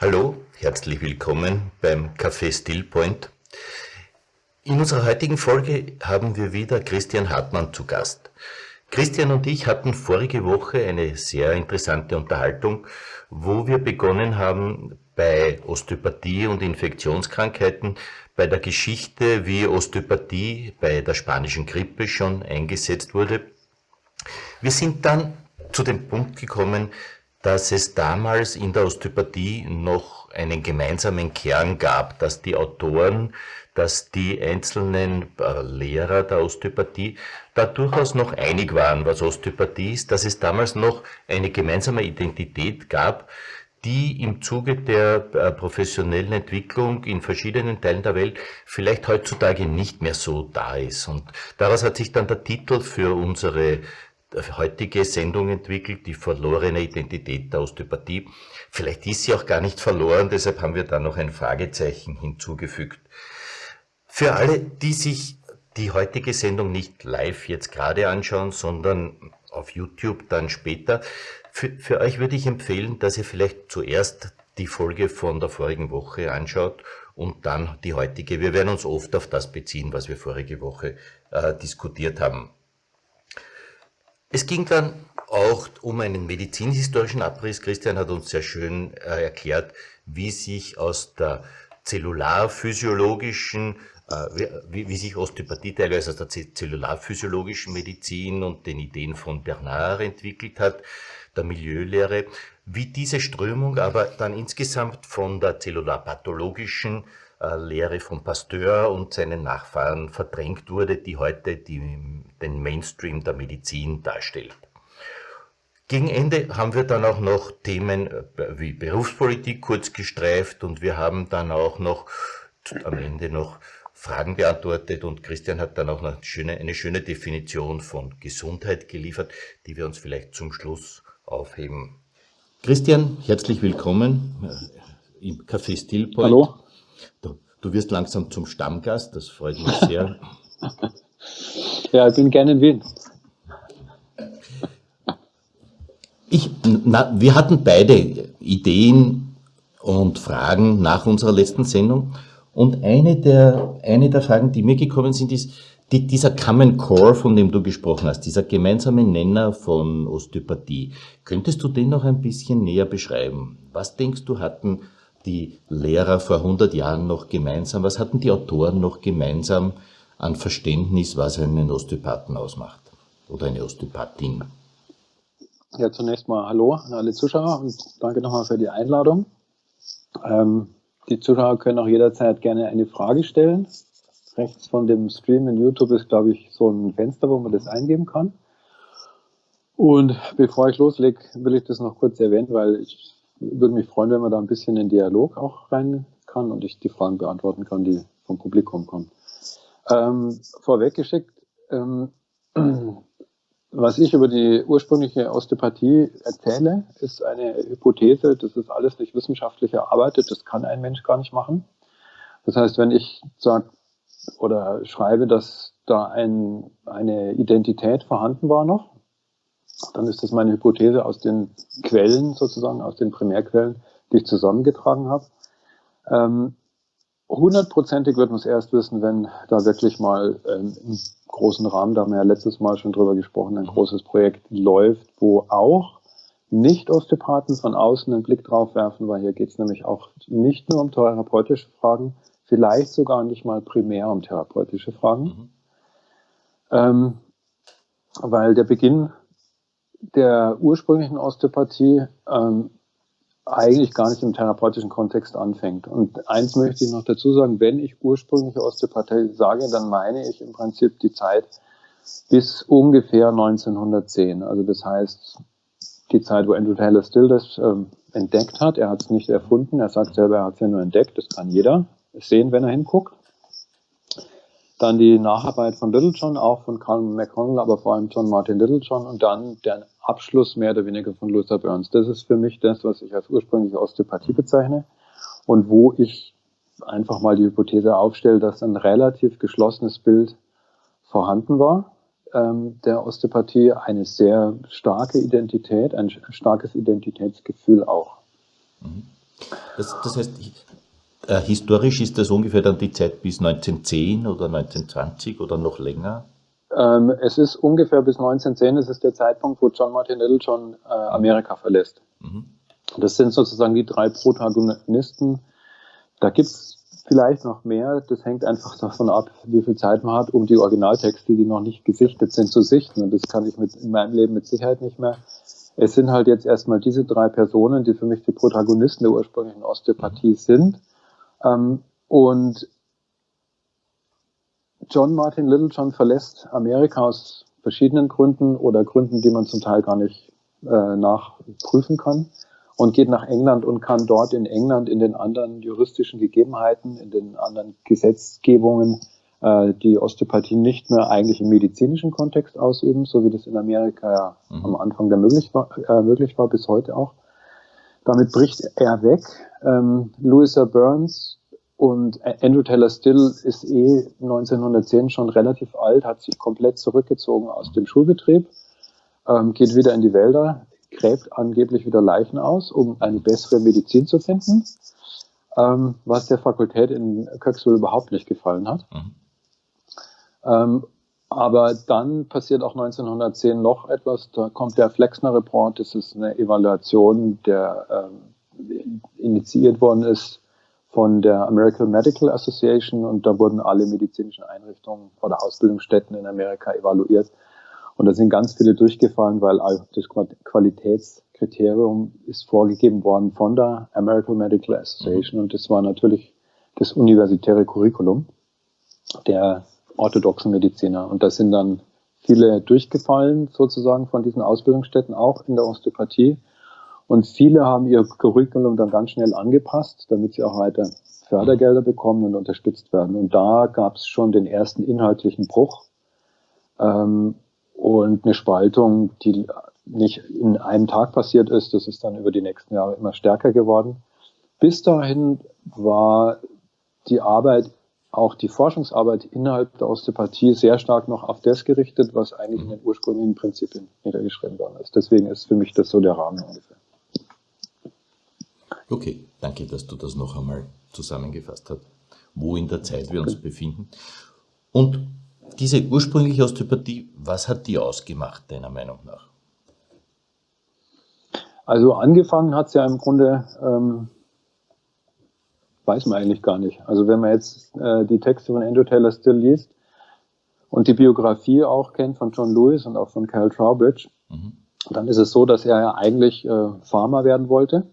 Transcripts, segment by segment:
Hallo, herzlich willkommen beim Café Stillpoint. In unserer heutigen Folge haben wir wieder Christian Hartmann zu Gast. Christian und ich hatten vorige Woche eine sehr interessante Unterhaltung, wo wir begonnen haben, bei Osteopathie und Infektionskrankheiten, bei der Geschichte, wie Osteopathie bei der spanischen Grippe schon eingesetzt wurde. Wir sind dann zu dem Punkt gekommen, dass es damals in der Osteopathie noch einen gemeinsamen Kern gab, dass die Autoren, dass die einzelnen äh, Lehrer der Osteopathie da durchaus noch einig waren, was Osteopathie ist, dass es damals noch eine gemeinsame Identität gab, die im Zuge der äh, professionellen Entwicklung in verschiedenen Teilen der Welt vielleicht heutzutage nicht mehr so da ist. Und daraus hat sich dann der Titel für unsere heutige Sendung entwickelt, die verlorene Identität der Osteopathie. Vielleicht ist sie auch gar nicht verloren, deshalb haben wir da noch ein Fragezeichen hinzugefügt. Für alle, die sich die heutige Sendung nicht live jetzt gerade anschauen, sondern auf YouTube dann später, für, für euch würde ich empfehlen, dass ihr vielleicht zuerst die Folge von der vorigen Woche anschaut und dann die heutige. Wir werden uns oft auf das beziehen, was wir vorige Woche äh, diskutiert haben. Es ging dann auch um einen medizinhistorischen Abriss. Christian hat uns sehr schön äh, erklärt, wie sich aus der zellularphysiologischen, äh, wie, wie, sich Osteopathie teilweise aus der zellularphysiologischen Medizin und den Ideen von Bernard entwickelt hat, der Milieulehre, wie diese Strömung aber dann insgesamt von der zellularpathologischen Lehre von Pasteur und seinen Nachfahren verdrängt wurde, die heute die, den Mainstream der Medizin darstellt. Gegen Ende haben wir dann auch noch Themen äh, wie Berufspolitik kurz gestreift und wir haben dann auch noch am Ende noch Fragen beantwortet und Christian hat dann auch eine schöne, eine schöne Definition von Gesundheit geliefert, die wir uns vielleicht zum Schluss aufheben. Christian, herzlich willkommen äh, im Café Stillpoint. Hallo. Du, du wirst langsam zum Stammgast, das freut mich sehr. ja, ich bin gerne in Wien. Ich, na, wir hatten beide Ideen und Fragen nach unserer letzten Sendung. Und eine der, eine der Fragen, die mir gekommen sind, ist, die, dieser Common Core, von dem du gesprochen hast, dieser gemeinsame Nenner von Osteopathie, könntest du den noch ein bisschen näher beschreiben? Was denkst du, hatten die Lehrer vor 100 Jahren noch gemeinsam? Was hatten die Autoren noch gemeinsam an Verständnis, was einen Osteopathen ausmacht oder eine Osteopathin? Ja, zunächst mal Hallo an alle Zuschauer und danke nochmal für die Einladung. Ähm, die Zuschauer können auch jederzeit gerne eine Frage stellen. Rechts von dem Stream in YouTube ist, glaube ich, so ein Fenster, wo man das eingeben kann. Und bevor ich loslege, will ich das noch kurz erwähnen, weil ich würde mich freuen, wenn man da ein bisschen in Dialog auch rein kann und ich die Fragen beantworten kann, die vom Publikum kommen. Ähm, vorweggeschickt, ähm, was ich über die ursprüngliche Osteopathie erzähle, ist eine Hypothese, das ist alles nicht wissenschaftlich erarbeitet, das kann ein Mensch gar nicht machen. Das heißt, wenn ich sage oder schreibe, dass da ein, eine Identität vorhanden war noch, dann ist das meine Hypothese aus den Quellen sozusagen, aus den Primärquellen, die ich zusammengetragen habe. Ähm, hundertprozentig wird man es erst wissen, wenn da wirklich mal ähm, im großen Rahmen, da haben wir ja letztes Mal schon drüber gesprochen, ein großes Projekt läuft, wo auch Nicht-Osteopathen von außen einen Blick drauf werfen, weil hier geht es nämlich auch nicht nur um therapeutische Fragen, vielleicht sogar nicht mal primär um therapeutische Fragen. Mhm. Ähm, weil der Beginn der ursprünglichen Osteopathie ähm, eigentlich gar nicht im therapeutischen Kontext anfängt. Und eins möchte ich noch dazu sagen, wenn ich ursprüngliche Osteopathie sage, dann meine ich im Prinzip die Zeit bis ungefähr 1910. Also das heißt, die Zeit, wo Andrew Taylor Still das ähm, entdeckt hat. Er hat es nicht erfunden, er sagt selber, er hat es ja nur entdeckt, das kann jeder sehen, wenn er hinguckt. Dann die Nacharbeit von Littlejohn, auch von Carl McConnell, aber vor allem John Martin Littlejohn und dann der Abschluss mehr oder weniger von Luther Burns. Das ist für mich das, was ich als ursprüngliche Osteopathie bezeichne und wo ich einfach mal die Hypothese aufstelle, dass ein relativ geschlossenes Bild vorhanden war ähm, der Osteopathie, eine sehr starke Identität, ein starkes Identitätsgefühl auch. Mhm. Das, das heißt, äh, historisch ist das ungefähr dann die Zeit bis 1910 oder 1920 oder noch länger? Ähm, es ist ungefähr bis 1910, es ist der Zeitpunkt, wo John Martin Little schon äh, Amerika verlässt. Mhm. Das sind sozusagen die drei Protagonisten. Da gibt es vielleicht noch mehr. Das hängt einfach davon ab, wie viel Zeit man hat, um die Originaltexte, die noch nicht gesichtet sind, zu sichten. Und das kann ich mit, in meinem Leben mit Sicherheit nicht mehr. Es sind halt jetzt erstmal diese drei Personen, die für mich die Protagonisten der ursprünglichen Osteopathie sind. Ähm, und John Martin Littlejohn verlässt Amerika aus verschiedenen Gründen oder Gründen, die man zum Teil gar nicht äh, nachprüfen kann und geht nach England und kann dort in England in den anderen juristischen Gegebenheiten, in den anderen Gesetzgebungen äh, die Osteopathie nicht mehr eigentlich im medizinischen Kontext ausüben, so wie das in Amerika ja mhm. am Anfang der möglich war, äh, möglich war, bis heute auch. Damit bricht er weg. Ähm, Louisa Burns und Andrew Taylor Still ist eh 1910 schon relativ alt, hat sich komplett zurückgezogen aus dem Schulbetrieb, ähm, geht wieder in die Wälder, gräbt angeblich wieder Leichen aus, um eine bessere Medizin zu finden, ähm, was der Fakultät in Kirksville überhaupt nicht gefallen hat. Mhm. Aber dann passiert auch 1910 noch etwas, da kommt der Flexner Report, das ist eine Evaluation, der ähm, initiiert worden ist von der American Medical Association. Und da wurden alle medizinischen Einrichtungen oder Ausbildungsstätten in Amerika evaluiert. Und da sind ganz viele durchgefallen, weil das Qualitätskriterium ist vorgegeben worden von der American Medical Association. Und das war natürlich das universitäre Curriculum der orthodoxen Mediziner. Und da sind dann viele durchgefallen sozusagen von diesen Ausbildungsstätten, auch in der Osteopathie. Und viele haben ihr Curriculum dann ganz schnell angepasst, damit sie auch weiter Fördergelder bekommen und unterstützt werden. Und da gab es schon den ersten inhaltlichen Bruch. Ähm, und eine Spaltung, die nicht in einem Tag passiert ist. Das ist dann über die nächsten Jahre immer stärker geworden. Bis dahin war die Arbeit, auch die Forschungsarbeit innerhalb der Osteopathie sehr stark noch auf das gerichtet, was eigentlich in den ursprünglichen Prinzipien niedergeschrieben worden ist. Deswegen ist für mich das so der Rahmen ungefähr. Okay, danke, dass du das noch einmal zusammengefasst hast, wo in der Zeit wir uns befinden. Und diese ursprüngliche Osteopathie, was hat die ausgemacht, deiner Meinung nach? Also angefangen hat es ja im Grunde, ähm, weiß man eigentlich gar nicht. Also wenn man jetzt äh, die Texte von Andrew Taylor Still liest und die Biografie auch kennt von John Lewis und auch von Carol Trowbridge, mhm. dann ist es so, dass er ja eigentlich äh, Farmer werden wollte.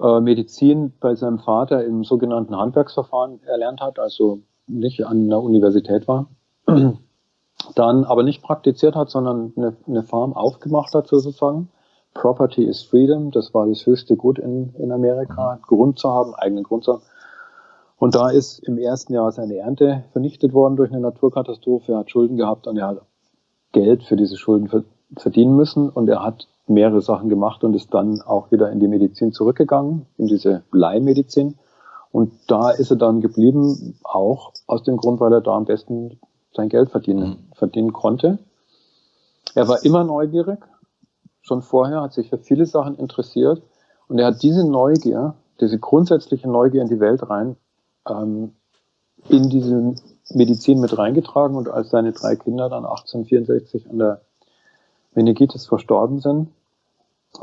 Äh, Medizin bei seinem Vater im sogenannten Handwerksverfahren erlernt hat, also nicht an der Universität war, dann aber nicht praktiziert hat, sondern eine, eine Farm aufgemacht hat sozusagen. Property is Freedom, das war das höchste Gut in, in Amerika, Grund zu haben, eigenen Grund zu haben. Und da ist im ersten Jahr seine Ernte vernichtet worden durch eine Naturkatastrophe. Er hat Schulden gehabt und er hat Geld für diese Schulden verdienen müssen. Und er hat mehrere Sachen gemacht und ist dann auch wieder in die Medizin zurückgegangen, in diese Leihmedizin. Und da ist er dann geblieben, auch aus dem Grund, weil er da am besten sein Geld verdienen, mhm. verdienen konnte. Er war immer neugierig, schon vorher, hat sich für viele Sachen interessiert und er hat diese Neugier, diese grundsätzliche Neugier in die Welt rein, ähm, in diese Medizin mit reingetragen und als seine drei Kinder dann 1864 an der Meningitis verstorben sind,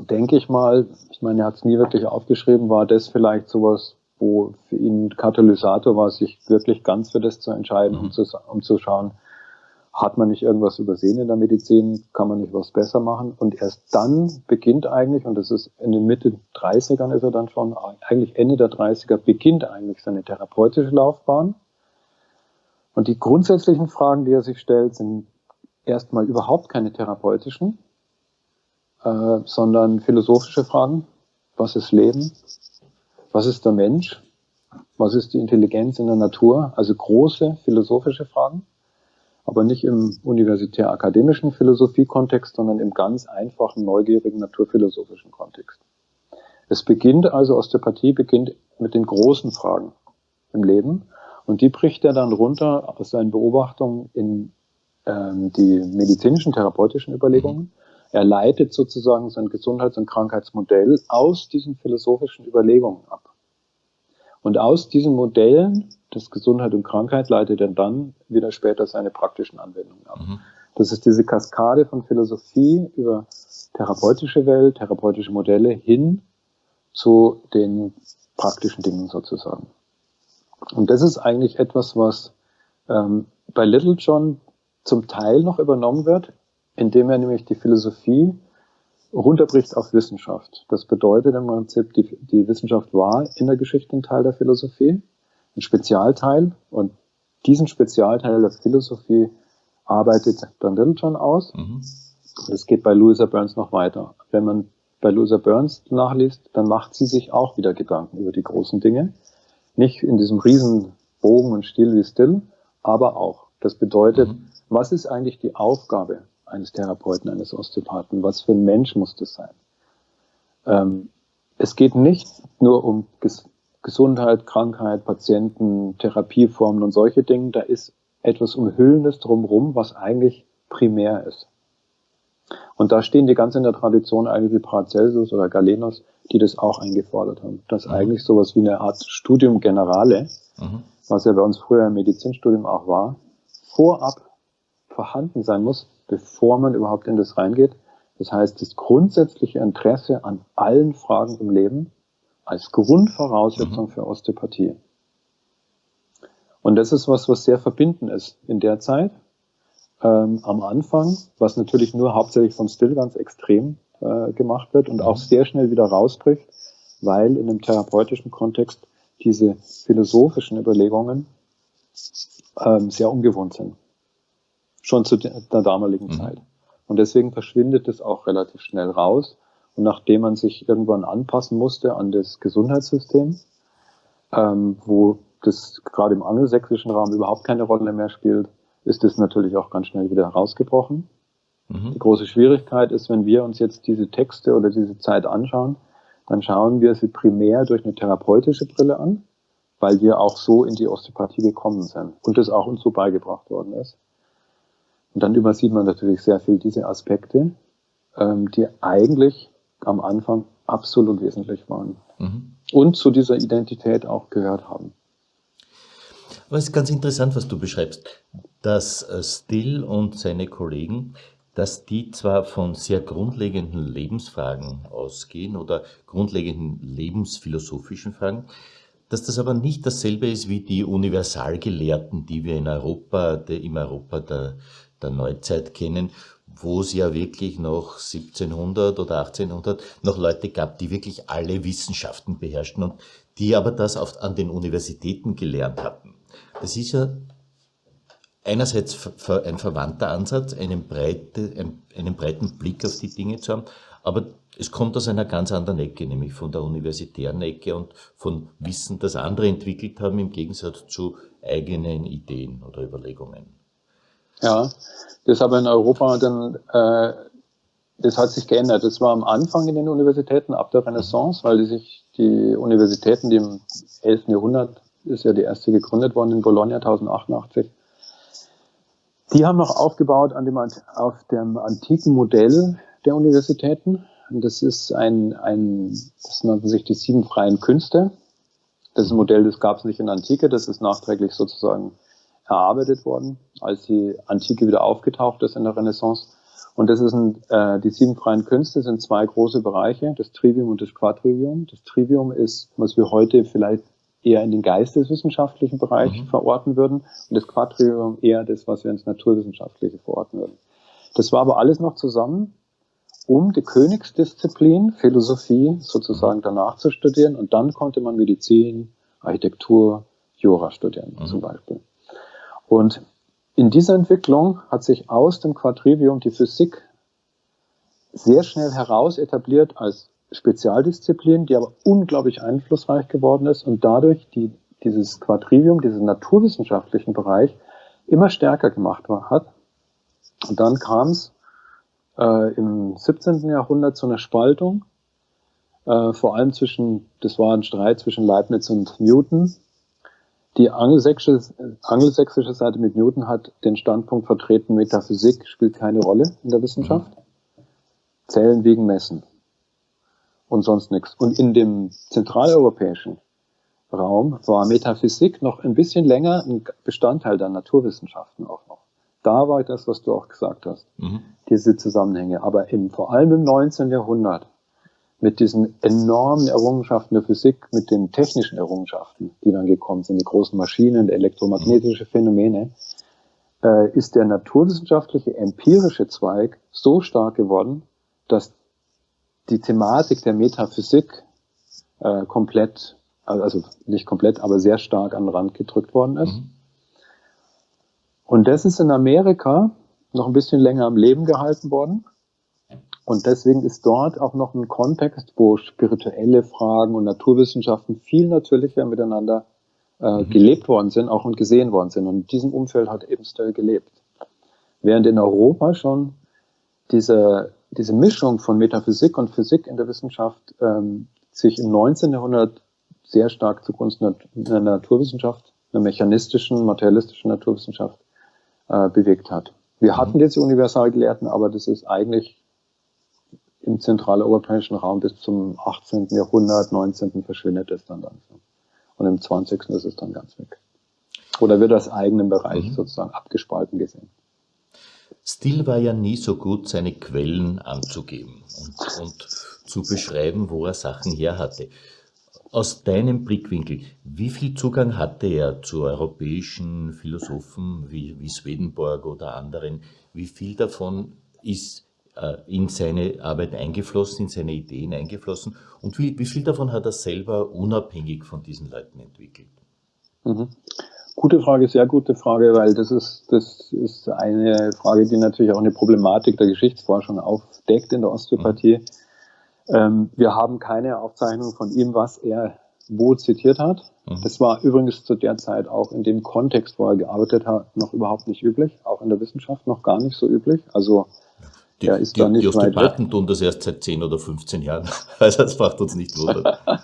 denke ich mal, ich meine, er hat es nie wirklich aufgeschrieben, war das vielleicht sowas wo für ihn Katalysator war, sich wirklich ganz für das zu entscheiden, mhm. um, zu, um zu schauen, hat man nicht irgendwas übersehen in der Medizin, kann man nicht was besser machen. Und erst dann beginnt eigentlich, und das ist in den Mitte 30ern ist er dann schon, eigentlich Ende der 30er, beginnt eigentlich seine therapeutische Laufbahn. Und die grundsätzlichen Fragen, die er sich stellt, sind erstmal überhaupt keine therapeutischen, äh, sondern philosophische Fragen. Was ist Leben? was ist der Mensch, was ist die Intelligenz in der Natur, also große philosophische Fragen, aber nicht im universitär-akademischen Philosophiekontext, sondern im ganz einfachen, neugierigen, naturphilosophischen Kontext. Es beginnt also, Osteopathie beginnt mit den großen Fragen im Leben und die bricht er dann runter aus seinen Beobachtungen in ähm, die medizinischen, therapeutischen Überlegungen. Er leitet sozusagen sein Gesundheits- und Krankheitsmodell aus diesen philosophischen Überlegungen ab. Und aus diesen Modellen des Gesundheit und Krankheit leitet er dann wieder später seine praktischen Anwendungen ab. Mhm. Das ist diese Kaskade von Philosophie über therapeutische Welt, therapeutische Modelle hin zu den praktischen Dingen sozusagen. Und das ist eigentlich etwas, was ähm, bei Little John zum Teil noch übernommen wird, indem er nämlich die Philosophie runterbricht auf Wissenschaft. Das bedeutet im Prinzip, die, die Wissenschaft war in der Geschichte ein Teil der Philosophie, ein Spezialteil und diesen Spezialteil der Philosophie arbeitet dann Littlejohn aus. Mhm. Das geht bei Louisa Burns noch weiter. Wenn man bei Louisa Burns nachliest, dann macht sie sich auch wieder Gedanken über die großen Dinge. Nicht in diesem riesen Bogen und Stil wie Still, aber auch. Das bedeutet, mhm. was ist eigentlich die Aufgabe eines Therapeuten, eines Osteopathen? Was für ein Mensch muss das sein? Ähm, es geht nicht nur um Ges Gesundheit, Krankheit, Patienten, Therapieformen und solche Dinge. Da ist etwas Umhüllendes drumherum, was eigentlich primär ist. Und da stehen die ganz in der Tradition eigentlich wie Paracelsus oder Galenos, die das auch eingefordert haben. Dass mhm. eigentlich sowas wie eine Art Studium Generale, mhm. was ja bei uns früher im Medizinstudium auch war, vorab vorhanden sein muss, bevor man überhaupt in das reingeht. Das heißt, das grundsätzliche Interesse an allen Fragen im Leben als Grundvoraussetzung mhm. für Osteopathie. Und das ist was, was sehr verbinden ist in der Zeit. Ähm, am Anfang, was natürlich nur hauptsächlich von Still ganz extrem äh, gemacht wird und auch mhm. sehr schnell wieder rausbricht, weil in einem therapeutischen Kontext diese philosophischen Überlegungen ähm, sehr ungewohnt sind. Schon zu der damaligen mhm. Zeit. Und deswegen verschwindet es auch relativ schnell raus. Und nachdem man sich irgendwann anpassen musste an das Gesundheitssystem, ähm, wo das gerade im angelsächsischen Raum überhaupt keine Rolle mehr spielt, ist es natürlich auch ganz schnell wieder herausgebrochen. Mhm. Die große Schwierigkeit ist, wenn wir uns jetzt diese Texte oder diese Zeit anschauen, dann schauen wir sie primär durch eine therapeutische Brille an, weil wir auch so in die Osteopathie gekommen sind und das auch uns so beigebracht worden ist. Und dann übersieht man natürlich sehr viel diese Aspekte, ähm, die eigentlich am Anfang absolut wesentlich waren mhm. und zu dieser Identität auch gehört haben. Aber es ist ganz interessant, was du beschreibst, dass äh, Still und seine Kollegen, dass die zwar von sehr grundlegenden Lebensfragen ausgehen oder grundlegenden lebensphilosophischen Fragen, dass das aber nicht dasselbe ist wie die Universalgelehrten, die wir in Europa, der, im Europa der, der Neuzeit kennen, wo es ja wirklich noch 1700 oder 1800 noch Leute gab, die wirklich alle Wissenschaften beherrschten und die aber das auf, an den Universitäten gelernt hatten. Das ist ja einerseits ein verwandter Ansatz, einen, breite, einen breiten Blick auf die Dinge zu haben, aber es kommt aus einer ganz anderen Ecke, nämlich von der universitären Ecke und von Wissen, das andere entwickelt haben, im Gegensatz zu eigenen Ideen oder Überlegungen. Ja, das aber in Europa dann, äh, das hat sich geändert. Das war am Anfang in den Universitäten ab der Renaissance, weil die sich die Universitäten, die im 11. Jahrhundert ist ja die erste gegründet worden in Bologna 1088. Die haben noch aufgebaut an dem, auf dem antiken Modell der Universitäten. Und das ist ein, ein, das nannten sich die sieben freien Künste. Das Modell, das gab es nicht in der Antike, das ist nachträglich sozusagen erarbeitet worden, als die Antike wieder aufgetaucht ist in der Renaissance. Und das ist ein, äh, die sieben freien Künste sind zwei große Bereiche, das Trivium und das Quadrivium. Das Trivium ist, was wir heute vielleicht eher in den geisteswissenschaftlichen Bereich mhm. verorten würden und das Quadrivium eher das, was wir ins Naturwissenschaftliche verorten würden. Das war aber alles noch zusammen, um die Königsdisziplin, Philosophie sozusagen danach zu studieren und dann konnte man Medizin, Architektur, Jura studieren mhm. zum Beispiel. Und in dieser Entwicklung hat sich aus dem Quadrivium die Physik sehr schnell heraus etabliert als Spezialdisziplin, die aber unglaublich einflussreich geworden ist und dadurch die, dieses Quadrivium, diesen naturwissenschaftlichen Bereich immer stärker gemacht hat. Und dann kam es äh, im 17. Jahrhundert zu einer Spaltung, äh, vor allem zwischen, das war ein Streit zwischen Leibniz und Newton. Die angelsächsische, angelsächsische Seite mit Newton hat den Standpunkt vertreten, Metaphysik spielt keine Rolle in der Wissenschaft. Zellen wiegen messen und sonst nichts. Und in dem zentraleuropäischen Raum war Metaphysik noch ein bisschen länger ein Bestandteil der Naturwissenschaften auch noch. Da war das, was du auch gesagt hast, mhm. diese Zusammenhänge. Aber im, vor allem im 19. Jahrhundert mit diesen enormen Errungenschaften der Physik, mit den technischen Errungenschaften, die dann gekommen sind, die großen Maschinen, elektromagnetische Phänomene, äh, ist der naturwissenschaftliche empirische Zweig so stark geworden, dass die Thematik der Metaphysik äh, komplett, also nicht komplett, aber sehr stark an den Rand gedrückt worden ist. Mhm. Und das ist in Amerika noch ein bisschen länger am Leben gehalten worden. Und deswegen ist dort auch noch ein Kontext, wo spirituelle Fragen und Naturwissenschaften viel natürlicher miteinander äh, mhm. gelebt worden sind, auch und gesehen worden sind. Und in diesem Umfeld hat eben Stell gelebt. Während in Europa schon diese, diese Mischung von Metaphysik und Physik in der Wissenschaft ähm, sich im 19. Jahrhundert sehr stark zugunsten einer Naturwissenschaft, einer mechanistischen, materialistischen Naturwissenschaft äh, bewegt hat. Wir mhm. hatten diese Universalgelehrten, aber das ist eigentlich im zentraleuropäischen Raum bis zum 18. Jahrhundert, 19. verschwindet es dann langsam. Und im 20. ist es dann ganz weg. Oder wird als eigenen Bereich mhm. sozusagen abgespalten gesehen. Still war ja nie so gut, seine Quellen anzugeben und, und zu beschreiben, wo er Sachen her hatte. Aus deinem Blickwinkel, wie viel Zugang hatte er zu europäischen Philosophen wie, wie Swedenborg oder anderen? Wie viel davon ist in seine Arbeit eingeflossen, in seine Ideen eingeflossen und wie, wie viel davon hat er selber unabhängig von diesen Leuten entwickelt? Mhm. Gute Frage, sehr gute Frage, weil das ist, das ist eine Frage, die natürlich auch eine Problematik der Geschichtsforschung aufdeckt in der Osteopathie. Mhm. Ähm, wir haben keine Aufzeichnung von ihm, was er wo zitiert hat. Mhm. Das war übrigens zu der Zeit auch in dem Kontext, wo er gearbeitet hat, noch überhaupt nicht üblich, auch in der Wissenschaft noch gar nicht so üblich. Also die, ist die, nicht die Osteopathen tun das erst seit 10 oder 15 Jahren. Also das macht uns nicht wunder.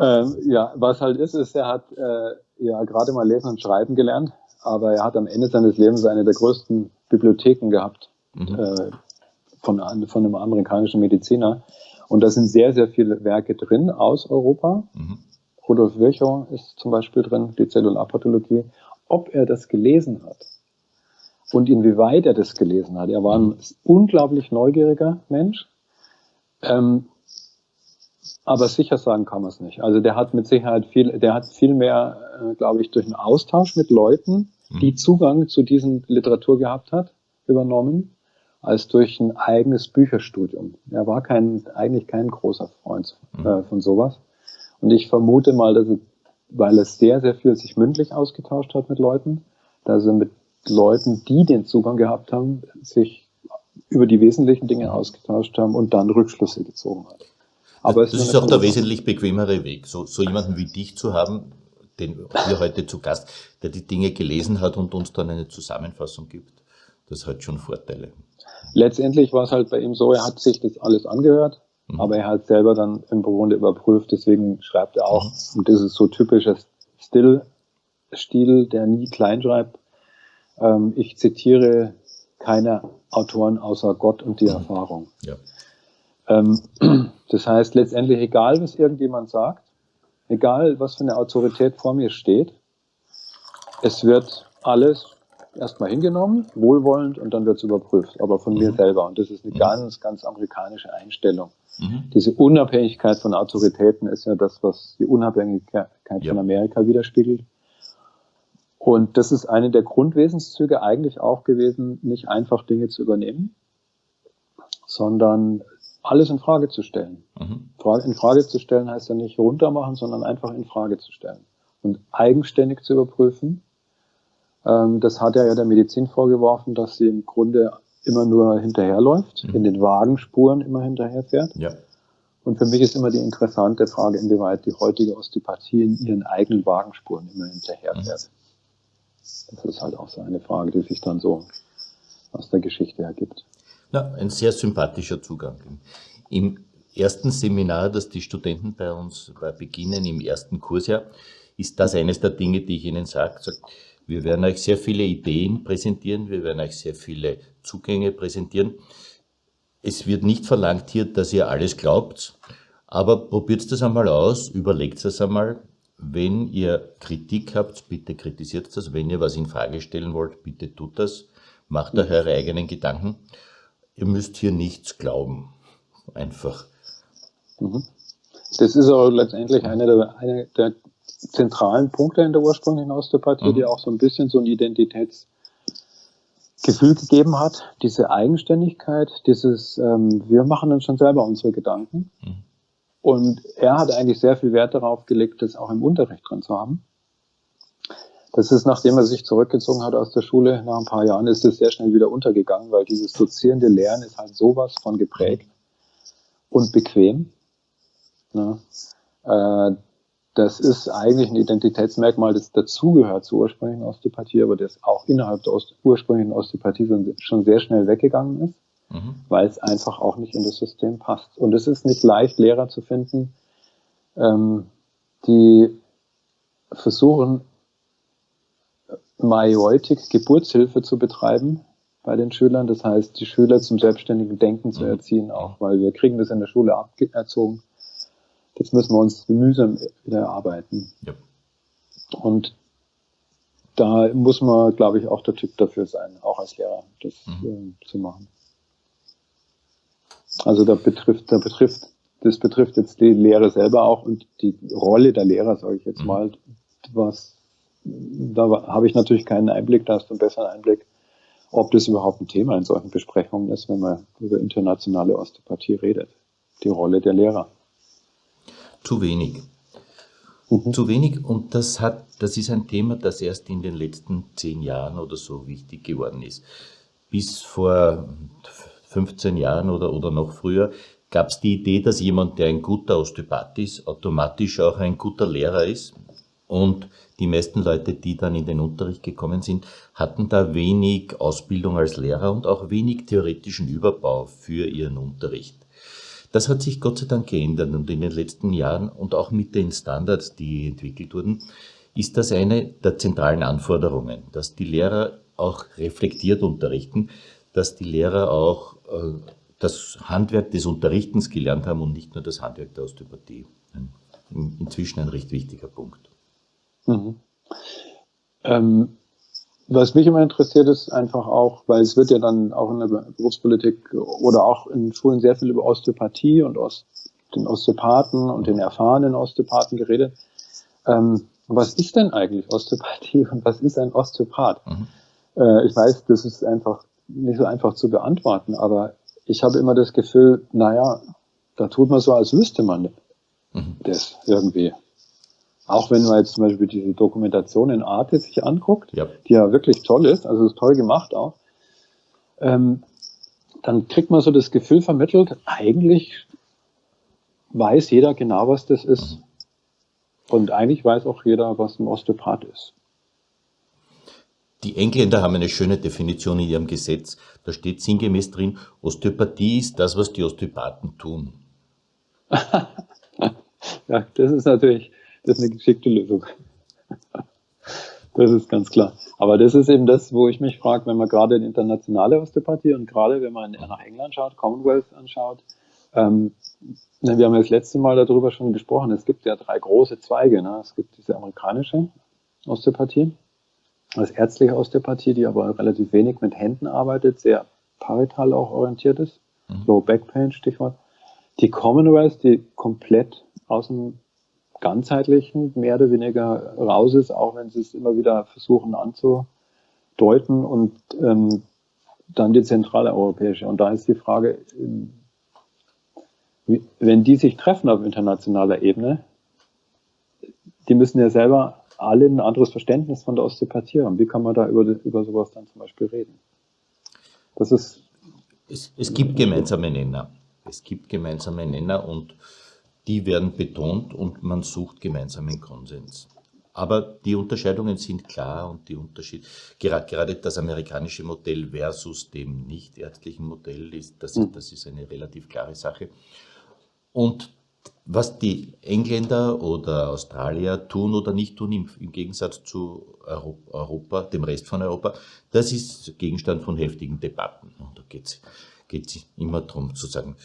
ähm, ja, was halt ist, ist, er hat äh, ja gerade mal lesen und schreiben gelernt, aber er hat am Ende seines Lebens eine der größten Bibliotheken gehabt mhm. äh, von, von einem amerikanischen Mediziner. Und da sind sehr, sehr viele Werke drin aus Europa. Mhm. Rudolf Virchow ist zum Beispiel drin, die Zellularpathologie. Ob er das gelesen hat, und inwieweit er das gelesen hat. Er war ein unglaublich neugieriger Mensch. Ähm, aber sicher sagen kann man es nicht. Also der hat mit Sicherheit viel, der hat viel mehr, äh, glaube ich, durch einen Austausch mit Leuten, die mhm. Zugang zu diesen Literatur gehabt hat, übernommen, als durch ein eigenes Bücherstudium. Er war kein, eigentlich kein großer Freund mhm. äh, von sowas. Und ich vermute mal, dass er, weil er sehr, sehr viel sich mündlich ausgetauscht hat mit Leuten, dass er mit Leuten, die den Zugang gehabt haben, sich über die wesentlichen Dinge ausgetauscht haben und dann Rückschlüsse gezogen hat. Aber das ist auch der wesentlich bequemere Weg, so, so jemanden wie dich zu haben, den wir heute zu Gast, der die Dinge gelesen hat und uns dann eine Zusammenfassung gibt. Das hat schon Vorteile. Letztendlich war es halt bei ihm so, er hat sich das alles angehört, mhm. aber er hat selber dann im Grunde überprüft, deswegen schreibt er auch, mhm. und das ist so typischer Still-Stil, der nie klein schreibt, ähm, ich zitiere keine Autoren außer Gott und die mhm. Erfahrung. Ja. Ähm, das heißt letztendlich, egal was irgendjemand sagt, egal was für eine Autorität vor mir steht, es wird alles erstmal hingenommen, wohlwollend und dann wird es überprüft, aber von mhm. mir selber. Und das ist eine mhm. ganz, ganz amerikanische Einstellung. Mhm. Diese Unabhängigkeit von Autoritäten ist ja das, was die Unabhängigkeit ja. von Amerika widerspiegelt. Und das ist eine der Grundwesenszüge eigentlich auch gewesen, nicht einfach Dinge zu übernehmen, sondern alles in Frage zu stellen. Mhm. In Frage zu stellen heißt ja nicht runtermachen, sondern einfach in Frage zu stellen und eigenständig zu überprüfen. Ähm, das hat er ja der Medizin vorgeworfen, dass sie im Grunde immer nur hinterherläuft, mhm. in den Wagenspuren immer hinterherfährt. Ja. Und für mich ist immer die interessante Frage, inwieweit die heutige Osteopathie in ihren eigenen Wagenspuren immer hinterherfährt. Mhm. Das ist halt auch so eine Frage, die sich dann so aus der Geschichte ergibt. Ja, ein sehr sympathischer Zugang. Im ersten Seminar, das die Studenten bei uns beginnen, im ersten Kursjahr, ist das eines der Dinge, die ich Ihnen sage. Wir werden euch sehr viele Ideen präsentieren, wir werden euch sehr viele Zugänge präsentieren. es wird nicht verlangt hier, dass ihr alles glaubt, aber probiert das einmal aus, überlegt es einmal. Wenn ihr Kritik habt, bitte kritisiert das. Wenn ihr was in Frage stellen wollt, bitte tut das. Macht euch eure eigenen Gedanken. Ihr müsst hier nichts glauben. Einfach. Mhm. Das ist auch letztendlich einer der, eine der zentralen Punkte in der ursprünglichen Osteopathie, mhm. die auch so ein bisschen so ein Identitätsgefühl gegeben hat. Diese Eigenständigkeit, dieses, ähm, wir machen uns schon selber unsere Gedanken. Mhm. Und er hat eigentlich sehr viel Wert darauf gelegt, das auch im Unterricht drin zu haben. Das ist, nachdem er sich zurückgezogen hat aus der Schule, nach ein paar Jahren ist es sehr schnell wieder untergegangen, weil dieses dozierende Lernen ist halt sowas von geprägt und bequem. Ne? Äh, das ist eigentlich ein Identitätsmerkmal, das dazugehört zur ursprünglichen Osteopathie, aber das auch innerhalb der ursprünglichen Osteopathie schon sehr schnell weggegangen ist, mhm. weil es einfach auch nicht in das System passt. Und es ist nicht leicht, Lehrer zu finden, ähm, die versuchen, Majeutik, Geburtshilfe zu betreiben bei den Schülern. Das heißt, die Schüler zum selbstständigen Denken zu mhm. erziehen, auch weil wir kriegen das in der Schule aberzogen Jetzt müssen wir uns mühsam wieder erarbeiten. Ja. Und da muss man, glaube ich, auch der Typ dafür sein, auch als Lehrer, das mhm. äh, zu machen. Also da betrifft, da betrifft, das betrifft jetzt die Lehre selber auch und die Rolle der Lehrer, sage ich jetzt mhm. mal, was, da habe ich natürlich keinen Einblick, da hast du einen besseren Einblick, ob das überhaupt ein Thema in solchen Besprechungen ist, wenn man über internationale Osteopathie redet. Die Rolle der Lehrer zu wenig. Mhm. Zu wenig und das hat, das ist ein Thema, das erst in den letzten zehn Jahren oder so wichtig geworden ist. Bis vor 15 Jahren oder, oder noch früher gab es die Idee, dass jemand, der ein guter Osteopath ist, automatisch auch ein guter Lehrer ist. Und die meisten Leute, die dann in den Unterricht gekommen sind, hatten da wenig Ausbildung als Lehrer und auch wenig theoretischen Überbau für ihren Unterricht. Das hat sich Gott sei Dank geändert und in den letzten Jahren und auch mit den Standards, die entwickelt wurden, ist das eine der zentralen Anforderungen, dass die Lehrer auch reflektiert unterrichten, dass die Lehrer auch das Handwerk des Unterrichtens gelernt haben und nicht nur das Handwerk der Osteopathie. Inzwischen ein recht wichtiger Punkt. Mhm. Ähm, was mich immer interessiert, ist einfach auch, weil es wird ja dann auch in der Berufspolitik oder auch in Schulen sehr viel über Osteopathie und Ost, den Osteopathen und den erfahrenen Osteopathen geredet. Ähm, was ist denn eigentlich Osteopathie und was ist ein Osteopath? Mhm. Äh, ich weiß, das ist einfach nicht so einfach zu beantworten, aber ich habe immer das Gefühl, naja, da tut man so, als wüsste man mhm. das irgendwie. Auch wenn man jetzt zum Beispiel diese Dokumentation in Arte sich anguckt, ja. die ja wirklich toll ist, also ist toll gemacht auch, ähm, dann kriegt man so das Gefühl vermittelt, eigentlich weiß jeder genau, was das ist. Mhm. Und eigentlich weiß auch jeder, was ein Osteopath ist. Die Engländer haben eine schöne Definition in ihrem Gesetz. Da steht sinngemäß drin, Osteopathie ist das, was die Osteopathen tun. ja, das ist natürlich das ist eine geschickte Lösung. Das ist ganz klar. Aber das ist eben das, wo ich mich frage, wenn man gerade in internationale Osteopathie und gerade wenn man nach England schaut, Commonwealth anschaut, ähm, wir haben ja das letzte Mal darüber schon gesprochen, es gibt ja drei große Zweige. Ne? Es gibt diese amerikanische Osteopathie, als ärztliche Osteopathie, die aber relativ wenig mit Händen arbeitet, sehr parital auch orientiert ist. Mhm. Low Back Pain, Stichwort. Die Commonwealth, die komplett aus dem ganzheitlichen mehr oder weniger raus ist, auch wenn sie es immer wieder versuchen anzudeuten und ähm, dann die zentrale europäische. Und da ist die Frage, ähm, wenn die sich treffen auf internationaler Ebene, die müssen ja selber alle ein anderes Verständnis von der Osteopathie haben. Wie kann man da über, über sowas dann zum Beispiel reden? Das ist. Es, es gibt gemeinsame Nenner. Es gibt gemeinsame Nenner und die werden betont und man sucht gemeinsamen Konsens. Aber die Unterscheidungen sind klar und die Unterschied, gerade, gerade das amerikanische Modell versus dem nicht ärztlichen Modell ist, das, ist, hm. das ist eine relativ klare Sache. Und was die Engländer oder Australier tun oder nicht tun, im, im Gegensatz zu Europa, dem Rest von Europa, das ist Gegenstand von heftigen Debatten. Und da geht es immer darum zu sagen,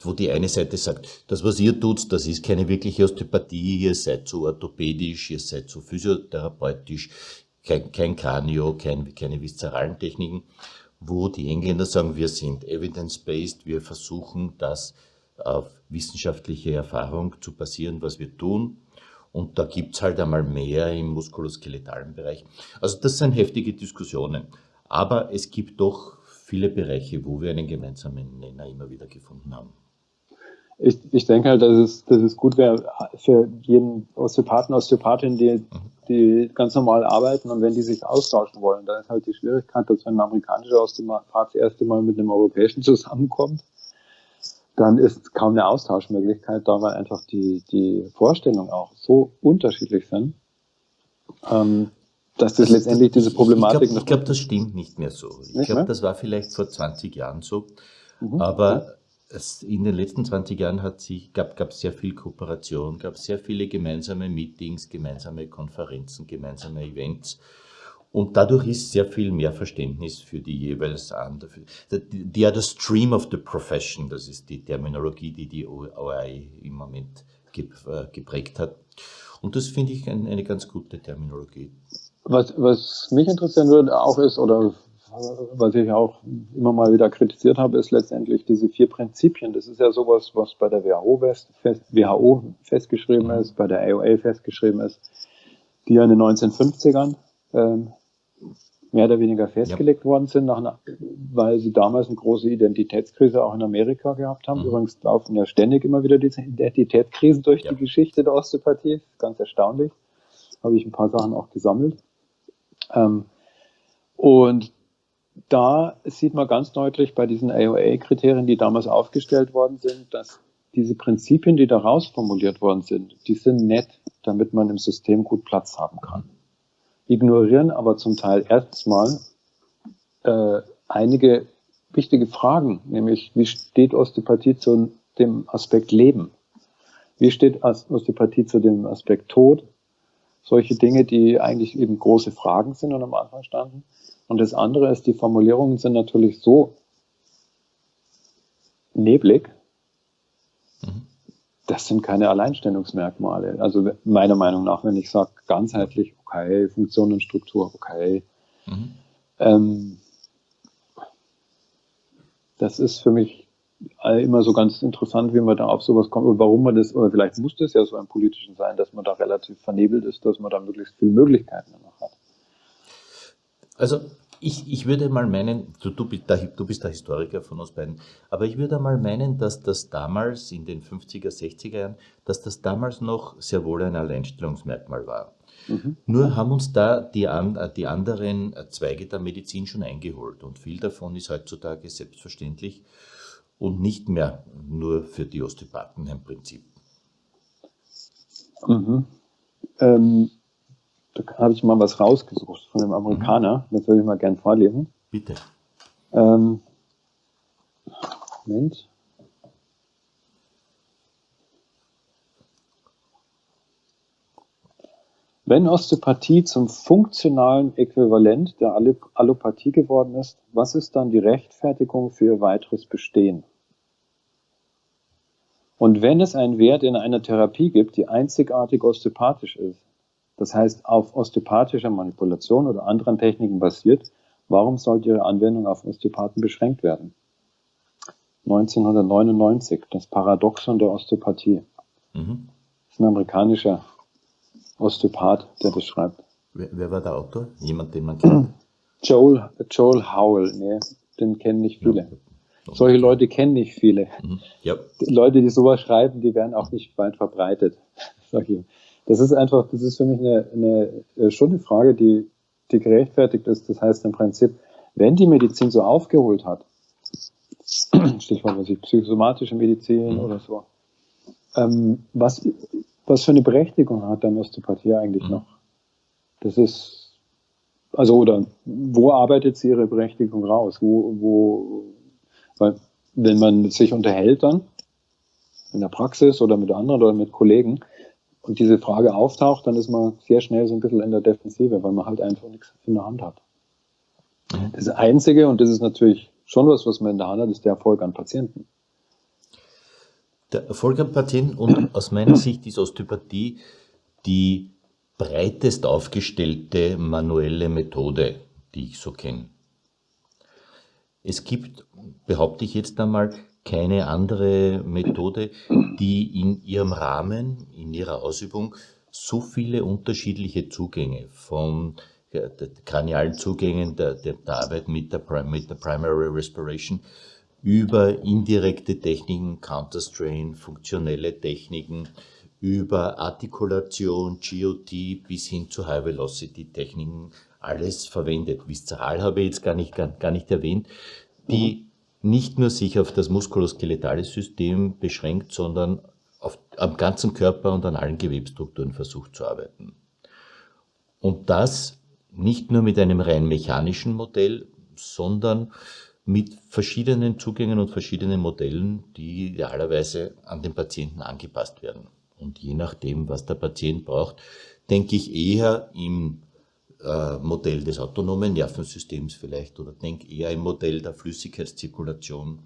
wo die eine Seite sagt, das, was ihr tut, das ist keine wirkliche Osteopathie, ihr seid so orthopädisch, ihr seid so physiotherapeutisch, kein, kein Kranio, kein, keine viszeralen Techniken, wo die Engländer sagen, wir sind evidence-based, wir versuchen das auf wissenschaftliche Erfahrung zu basieren, was wir tun. Und da gibt's halt einmal mehr im muskuloskeletalen Bereich. Also das sind heftige Diskussionen. Aber es gibt doch viele Bereiche, wo wir einen gemeinsamen Nenner immer wieder gefunden haben. Ich, ich denke halt, dass es, dass es gut wäre für jeden Osteopathen, Osteopathin, die, die ganz normal arbeiten und wenn die sich austauschen wollen, da ist halt die Schwierigkeit, dass wenn ein amerikanischer Osteopath das erste Mal mit einem europäischen zusammenkommt, dann ist kaum eine Austauschmöglichkeit da, weil einfach die, die Vorstellungen auch so unterschiedlich sind, ähm, dass das, das letztendlich diese Problematik. Ich glaube, glaub, das stimmt nicht mehr so. Ich glaube, das war vielleicht vor 20 Jahren so, mhm. aber es, in den letzten 20 Jahren hat sich, gab es sehr viel Kooperation, gab sehr viele gemeinsame Meetings, gemeinsame Konferenzen, gemeinsame Events. Und dadurch ist sehr viel mehr Verständnis für die jeweils andere. Die are the stream of the profession, das ist die Terminologie, die die OI im Moment äh, geprägt hat. Und das finde ich eine ganz gute Terminologie. Was, was mich interessieren würde auch ist, oder was ich auch immer mal wieder kritisiert habe, ist letztendlich diese vier Prinzipien. Das ist ja sowas, was bei der WHO, fest, WHO festgeschrieben mhm. ist, bei der AOA festgeschrieben ist, die ja in den 1950ern ähm, mehr oder weniger festgelegt ja. worden sind, nach, weil sie damals eine große Identitätskrise auch in Amerika gehabt haben. Mhm. Übrigens laufen ja ständig immer wieder diese Identitätskrisen durch ja. die Geschichte der Osteopathie. Ganz erstaunlich. Habe ich ein paar Sachen auch gesammelt. Ähm, und da sieht man ganz deutlich bei diesen AOA-Kriterien, die damals aufgestellt worden sind, dass diese Prinzipien, die daraus formuliert worden sind, die sind nett, damit man im System gut Platz haben kann ignorieren aber zum Teil erstmal äh, einige wichtige Fragen, nämlich wie steht Osteopathie zu dem Aspekt Leben? Wie steht Osteopathie zu dem Aspekt Tod? Solche Dinge, die eigentlich eben große Fragen sind und am Anfang standen. Und das andere ist, die Formulierungen sind natürlich so neblig. Das sind keine Alleinstellungsmerkmale. Also meiner Meinung nach, wenn ich sage ganzheitlich okay, Funktion und Struktur, okay. Mhm. Ähm, das ist für mich immer so ganz interessant, wie man da auf sowas kommt und warum man das, oder vielleicht muss das ja so im Politischen sein, dass man da relativ vernebelt ist, dass man da möglichst viele Möglichkeiten noch hat. Also ich, ich würde mal meinen, du, du, bist der, du bist der Historiker von uns beiden, aber ich würde mal meinen, dass das damals in den 50er, 60er Jahren, dass das damals noch sehr wohl ein Alleinstellungsmerkmal war. Mhm. Nur haben uns da die, an, die anderen Zweige der Medizin schon eingeholt und viel davon ist heutzutage selbstverständlich und nicht mehr nur für die Osteopathen ein Prinzip. Mhm. Ähm, da habe ich mal was rausgesucht von einem Amerikaner, mhm. das würde ich mal gern vorlesen. Bitte. Ähm, Moment. Wenn Osteopathie zum funktionalen Äquivalent der Allopathie geworden ist, was ist dann die Rechtfertigung für ihr weiteres Bestehen? Und wenn es einen Wert in einer Therapie gibt, die einzigartig osteopathisch ist, das heißt auf osteopathischer Manipulation oder anderen Techniken basiert, warum sollte ihre Anwendung auf Osteopathen beschränkt werden? 1999, das Paradoxon der Osteopathie. Mhm. Das ist ein amerikanischer Osteopath, der das schreibt. Wer, wer war der Autor? Jemand, den man kennt? Joel, Joel Howell, nee, den kennen nicht viele. Ja. Solche Leute kennen nicht viele. Mhm. Ja. Die Leute, die sowas schreiben, die werden auch nicht weit verbreitet. Das ist einfach, das ist für mich eine, eine, äh, schon eine Frage, die, die gerechtfertigt ist. Das heißt im Prinzip, wenn die Medizin so aufgeholt hat, Stichwort was ich, psychosomatische Medizin mhm. oder so, ähm, was was für eine Berechtigung hat dann Osteopathie eigentlich mhm. noch? Das ist, also, oder wo arbeitet sie ihre Berechtigung raus? Wo, wo, weil, wenn man sich unterhält dann, in der Praxis oder mit anderen oder mit Kollegen, und diese Frage auftaucht, dann ist man sehr schnell so ein bisschen in der Defensive, weil man halt einfach nichts in der Hand hat. Das Einzige, und das ist natürlich schon was, was man in der Hand hat, ist der Erfolg an Patienten. Der Erfolg an Patienten und aus meiner Sicht ist Osteopathie die breitest aufgestellte manuelle Methode, die ich so kenne. Es gibt, behaupte ich jetzt einmal, keine andere Methode, die in ihrem Rahmen, in ihrer Ausübung so viele unterschiedliche Zugänge von kranialen Zugängen der, der, Arbeit mit der, mit der Primary Respiration über indirekte Techniken, Counterstrain, funktionelle Techniken, über Artikulation, GOT bis hin zu High Velocity Techniken alles verwendet. Viszeral habe ich jetzt gar nicht, gar, gar nicht erwähnt, die. Nicht nur sich auf das muskuloskeletale System beschränkt, sondern auf, am ganzen Körper und an allen Gewebstrukturen versucht zu arbeiten. Und das nicht nur mit einem rein mechanischen Modell, sondern mit verschiedenen Zugängen und verschiedenen Modellen, die idealerweise an den Patienten angepasst werden. Und je nachdem, was der Patient braucht, denke ich eher im äh, Modell des autonomen Nervensystems vielleicht oder denke eher im Modell der Flüssigkeitszirkulation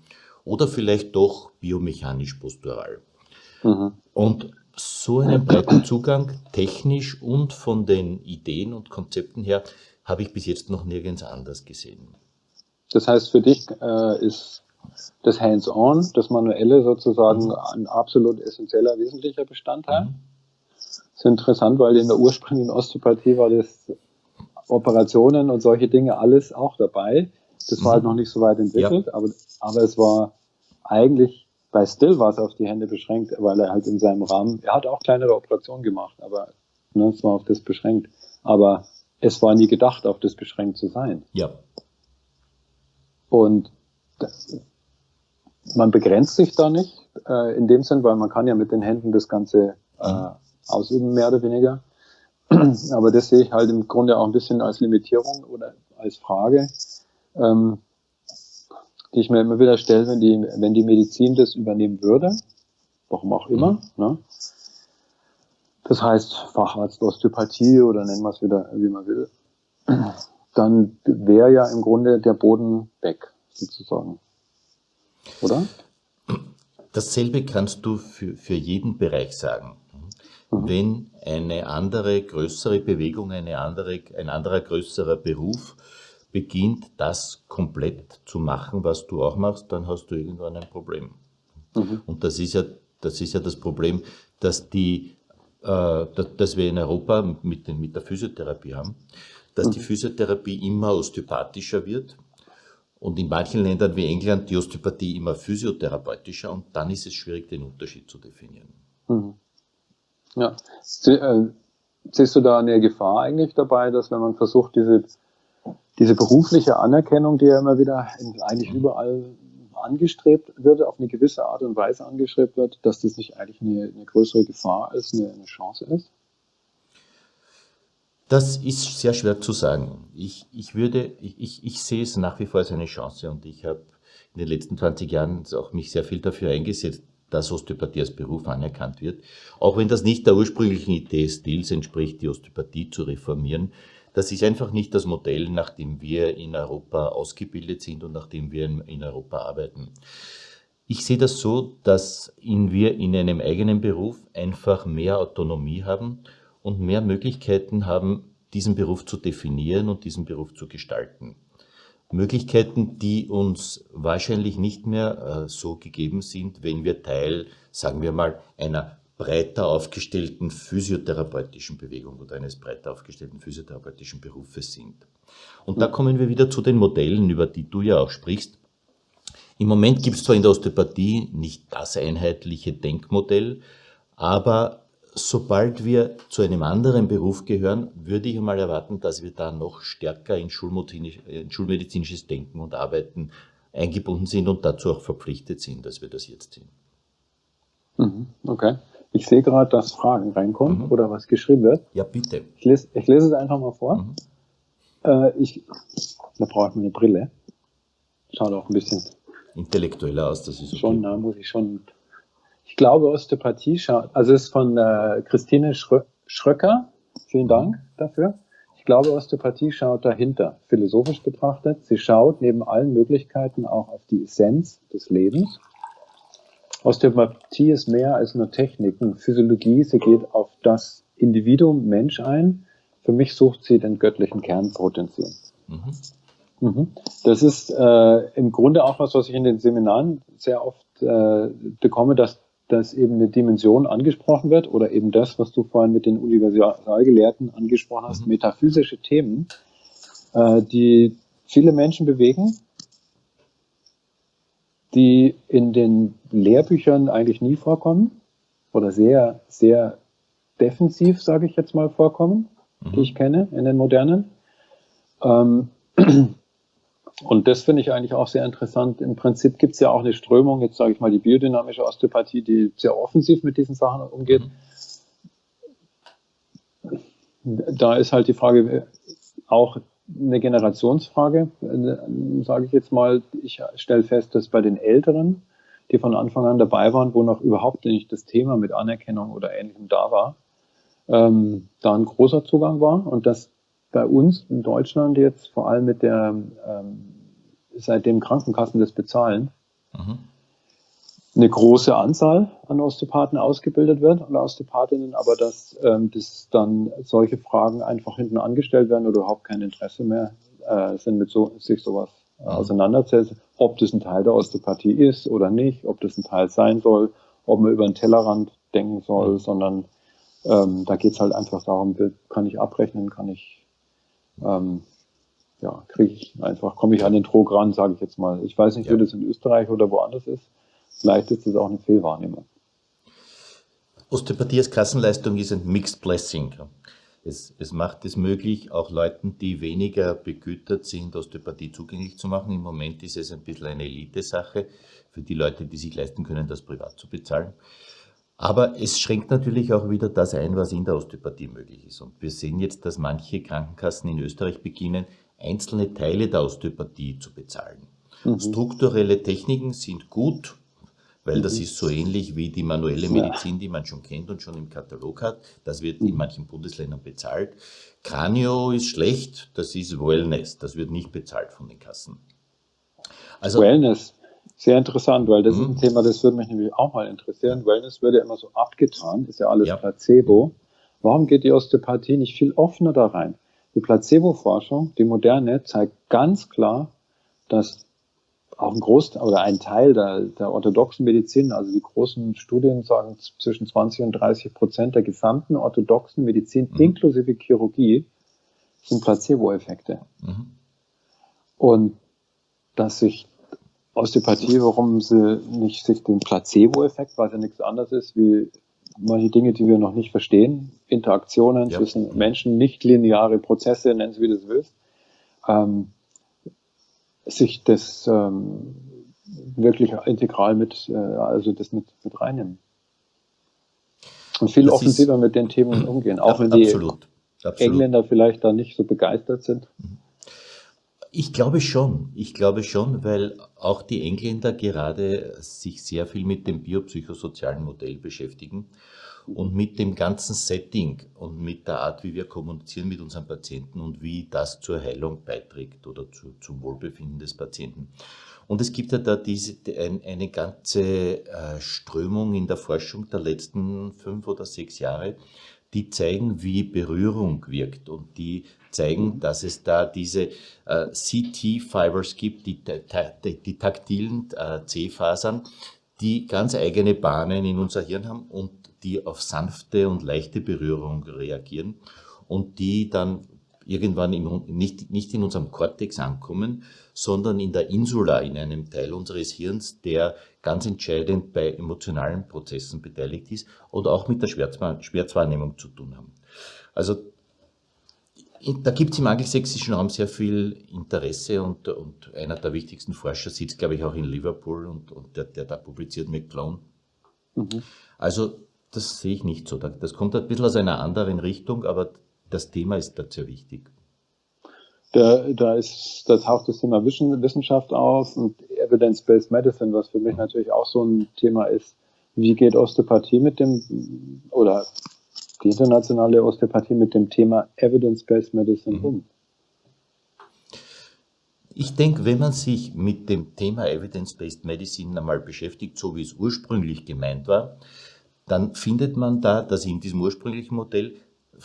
oder vielleicht doch biomechanisch postural. Mhm. Und so einen breiten Zugang, technisch und von den Ideen und Konzepten her, habe ich bis jetzt noch nirgends anders gesehen. Das heißt, für dich äh, ist das Hands-on, das Manuelle sozusagen mhm. ein absolut essentieller, wesentlicher Bestandteil. Mhm. Das ist interessant, weil in der ursprünglichen Osteopathie war das Operationen und solche Dinge alles auch dabei. Das war halt mhm. noch nicht so weit entwickelt, ja. aber, aber es war eigentlich bei Still war es auf die Hände beschränkt, weil er halt in seinem Rahmen, er hat auch kleinere Operationen gemacht, aber ne, es war auf das beschränkt. Aber es war nie gedacht, auf das beschränkt zu sein. Ja. Und das, man begrenzt sich da nicht äh, in dem Sinn, weil man kann ja mit den Händen das Ganze äh, mhm. ausüben, mehr oder weniger. Aber das sehe ich halt im Grunde auch ein bisschen als Limitierung oder als Frage. Ähm, die ich mir immer wieder stelle, wenn die, wenn die Medizin das übernehmen würde, warum auch immer, mhm. ne? das heißt Facharzt Osteopathie oder nennen wir es wieder, wie man will, dann wäre ja im Grunde der Boden weg, sozusagen. Oder? Dasselbe kannst du für, für jeden Bereich sagen. Wenn eine andere, größere Bewegung, eine andere, ein anderer, größerer Beruf beginnt, das komplett zu machen, was du auch machst, dann hast du irgendwann ein Problem. Mhm. Und das ist ja das, ist ja das Problem, dass, die, äh, dass wir in Europa mit, den, mit der Physiotherapie haben, dass mhm. die Physiotherapie immer osteopathischer wird und in manchen Ländern wie England die Osteopathie immer physiotherapeutischer und dann ist es schwierig, den Unterschied zu definieren. Mhm. Ja. Äh, siehst du da eine Gefahr eigentlich dabei, dass wenn man versucht, diese diese berufliche Anerkennung, die ja immer wieder in, eigentlich überall angestrebt wird, auf eine gewisse Art und Weise angestrebt wird, dass das nicht eigentlich eine, eine größere Gefahr als eine, eine, Chance ist? Das ist sehr schwer zu sagen. Ich, ich würde, ich, ich sehe es nach wie vor als eine Chance und ich habe in den letzten 20 Jahren auch mich sehr viel dafür eingesetzt, dass Osteopathie als Beruf anerkannt wird. Auch wenn das nicht der ursprünglichen Idee Stils entspricht, die Osteopathie zu reformieren, das ist einfach nicht das Modell, nach dem wir in Europa ausgebildet sind und nach dem wir in Europa arbeiten. Ich sehe das so, dass wir in einem eigenen Beruf einfach mehr Autonomie haben und mehr Möglichkeiten haben, diesen Beruf zu definieren und diesen Beruf zu gestalten. Möglichkeiten, die uns wahrscheinlich nicht mehr äh, so gegeben sind, wenn wir Teil, sagen wir mal, einer breiter aufgestellten physiotherapeutischen Bewegung oder eines breiter aufgestellten physiotherapeutischen Berufes sind. Und da kommen wir wieder zu den Modellen, über die du ja auch sprichst. Im Moment gibt es zwar in der Osteopathie nicht das einheitliche Denkmodell, aber sobald wir zu einem anderen Beruf gehören, würde ich mal erwarten, dass wir da noch stärker in, in schulmedizinisches Denken und Arbeiten eingebunden sind und dazu auch verpflichtet sind, dass wir das jetzt sind. Mhm, okay. Ich sehe gerade, dass Fragen reinkommen mhm. oder was geschrieben wird. Ja, bitte. Ich lese, ich lese es einfach mal vor. Mhm. Äh, ich, da brauche ich meine Brille. Schaut auch ein bisschen intellektueller aus, das ist okay. Schon, da muss ich schon. Ich glaube, Osteopathie schaut, also es ist von äh, Christine Schrö Schröcker. Vielen Dank dafür. Ich ich glaube, Osteopathie schaut dahinter, philosophisch betrachtet. Sie schaut neben allen Möglichkeiten auch auf die Essenz des Lebens. Osteopathie ist mehr als nur Techniken, Physiologie. Sie geht auf das Individuum Mensch ein. Für mich sucht sie den göttlichen Kernpotenzial. Mhm. Mhm. Das ist äh, im Grunde auch was, was ich in den Seminaren sehr oft äh, bekomme, dass, dass eben eine Dimension angesprochen wird oder eben das, was du vorhin mit den Universalgelehrten angesprochen hast, mhm. metaphysische Themen, äh, die viele Menschen bewegen, die in den Lehrbüchern eigentlich nie vorkommen oder sehr, sehr defensiv, sage ich jetzt mal, vorkommen, mhm. die ich kenne in den modernen. Ähm, und das finde ich eigentlich auch sehr interessant. Im Prinzip gibt es ja auch eine Strömung, jetzt sage ich mal die biodynamische Osteopathie, die sehr offensiv mit diesen Sachen umgeht. Da ist halt die Frage auch eine Generationsfrage, sage ich jetzt mal. Ich stelle fest, dass bei den Älteren, die von Anfang an dabei waren, wo noch überhaupt nicht das Thema mit Anerkennung oder Ähnlichem da war, ähm, da ein großer Zugang war und dass bei uns in Deutschland jetzt vor allem mit der, ähm, seitdem Krankenkassen das bezahlen, mhm. eine große Anzahl an Osteopathen ausgebildet wird oder Osteopathinnen, aber dass, ähm, dass dann solche Fragen einfach hinten angestellt werden oder überhaupt kein Interesse mehr äh, sind, mit so, sich sowas äh, auseinanderzusetzen, ob das ein Teil der Osteopathie ist oder nicht, ob das ein Teil sein soll, ob man über den Tellerrand denken soll, mhm. sondern ähm, da geht es halt einfach darum, kann ich abrechnen, kann ich ähm, ja, kriege ich einfach, komme ich an den Trog ran, sage ich jetzt mal. Ich weiß nicht, ja. wie das in Österreich oder woanders ist. Vielleicht ist das auch eine Fehlwahrnehmung. Osteopathie als Kassenleistung ist ein Mixed Blessing. Es, es, macht es möglich, auch Leuten, die weniger begütert sind, Osteopathie zugänglich zu machen. Im Moment ist es ein bisschen eine Elite-Sache für die Leute, die sich leisten können, das privat zu bezahlen. Aber es schränkt natürlich auch wieder das ein, was in der Osteopathie möglich ist. Und wir sehen jetzt, dass manche Krankenkassen in Österreich beginnen, einzelne Teile der Osteopathie zu bezahlen. Mhm. Strukturelle Techniken sind gut, weil das mhm. ist so ähnlich wie die manuelle Medizin, die man schon kennt und schon im Katalog hat. Das wird in mhm. manchen Bundesländern bezahlt. Kranio ist schlecht, das ist Wellness, das wird nicht bezahlt von den Kassen. Also, Wellness. Sehr interessant, weil das mhm. ist ein mhm. Thema, das würde mich nämlich auch mal interessieren. Wellness wird ja immer so abgetan, ist ja alles ja. Placebo. Warum geht die Osteopathie nicht viel offener da rein? Die Placebo-Forschung, die moderne, zeigt ganz klar, dass auch ein Großteil oder ein Teil der, der orthodoxen Medizin, also die großen Studien sagen zwischen 20 und 30 Prozent der gesamten orthodoxen Medizin mhm. inklusive Chirurgie sind Placebo-Effekte. Mhm. Und dass sich Osteopathie, warum sie nicht sich den Placebo-Effekt, was ja nichts anderes ist, wie manche Dinge, die wir noch nicht verstehen, Interaktionen ja. zwischen Menschen, nicht lineare Prozesse, nennen Sie wie du es willst, ähm, sich das ähm, wirklich integral mit, äh, also das mit, mit reinnehmen. Und viel das offensiver ist, mit den Themen umgehen, auch ja, wenn die absolut, absolut. Engländer vielleicht da nicht so begeistert sind. Mhm. Ich glaube schon, ich glaube schon, weil auch die Engländer gerade sich sehr viel mit dem biopsychosozialen Modell beschäftigen und mit dem ganzen Setting und mit der Art, wie wir kommunizieren mit unseren Patienten und wie das zur Heilung beiträgt oder zu, zum Wohlbefinden des Patienten. Und es gibt ja da diese, eine ganze äh, Strömung in der Forschung der letzten fünf oder sechs Jahre, die zeigen, wie Berührung wirkt und die zeigen, dass es da diese äh, CT-Fibers gibt, die, die, die taktilen äh, C-Fasern, die ganz eigene Bahnen in unser Hirn haben und die auf sanfte und leichte Berührung reagieren und die dann irgendwann im, nicht, nicht in unserem Kortex ankommen, sondern in der Insula, in einem Teil unseres Hirns, der ganz entscheidend bei emotionalen Prozessen beteiligt ist und auch mit der Schmerzwahrnehmung zu tun haben. Also da gibt es im angelsächsischen Raum sehr viel Interesse und, und, einer der wichtigsten Forscher sitzt, glaube ich, auch in Liverpool und, und der, der, da publiziert McClone. Mhm. Also das sehe ich nicht so. Das kommt ein bisschen aus einer anderen Richtung, aber das Thema ist da sehr wichtig. Da, da, ist, da taucht das Thema Wissenschaft auf und Evidence-Based Medicine, was für mich natürlich auch so ein Thema ist. Wie geht Osteopathie mit dem, oder die internationale Osteopathie mit dem Thema Evidence-Based Medicine mhm. um? Ich denke, wenn man sich mit dem Thema Evidence-Based Medicine einmal beschäftigt, so wie es ursprünglich gemeint war, dann findet man da, dass in diesem ursprünglichen Modell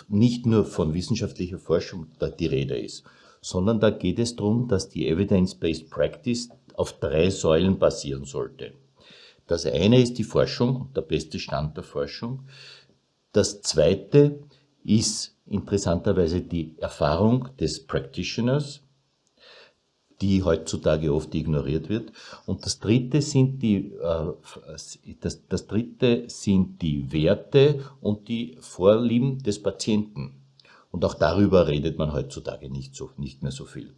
nicht nur von wissenschaftlicher Forschung die Rede ist, sondern da geht es darum, dass die Evidence-Based Practice auf drei Säulen basieren sollte. Das eine ist die Forschung, der beste Stand der Forschung. Das zweite ist interessanterweise die Erfahrung des Practitioners die heutzutage oft ignoriert wird. Und das dritte sind die, äh, das, das dritte sind die Werte und die Vorlieben des Patienten. Und auch darüber redet man heutzutage nicht, so, nicht mehr so viel.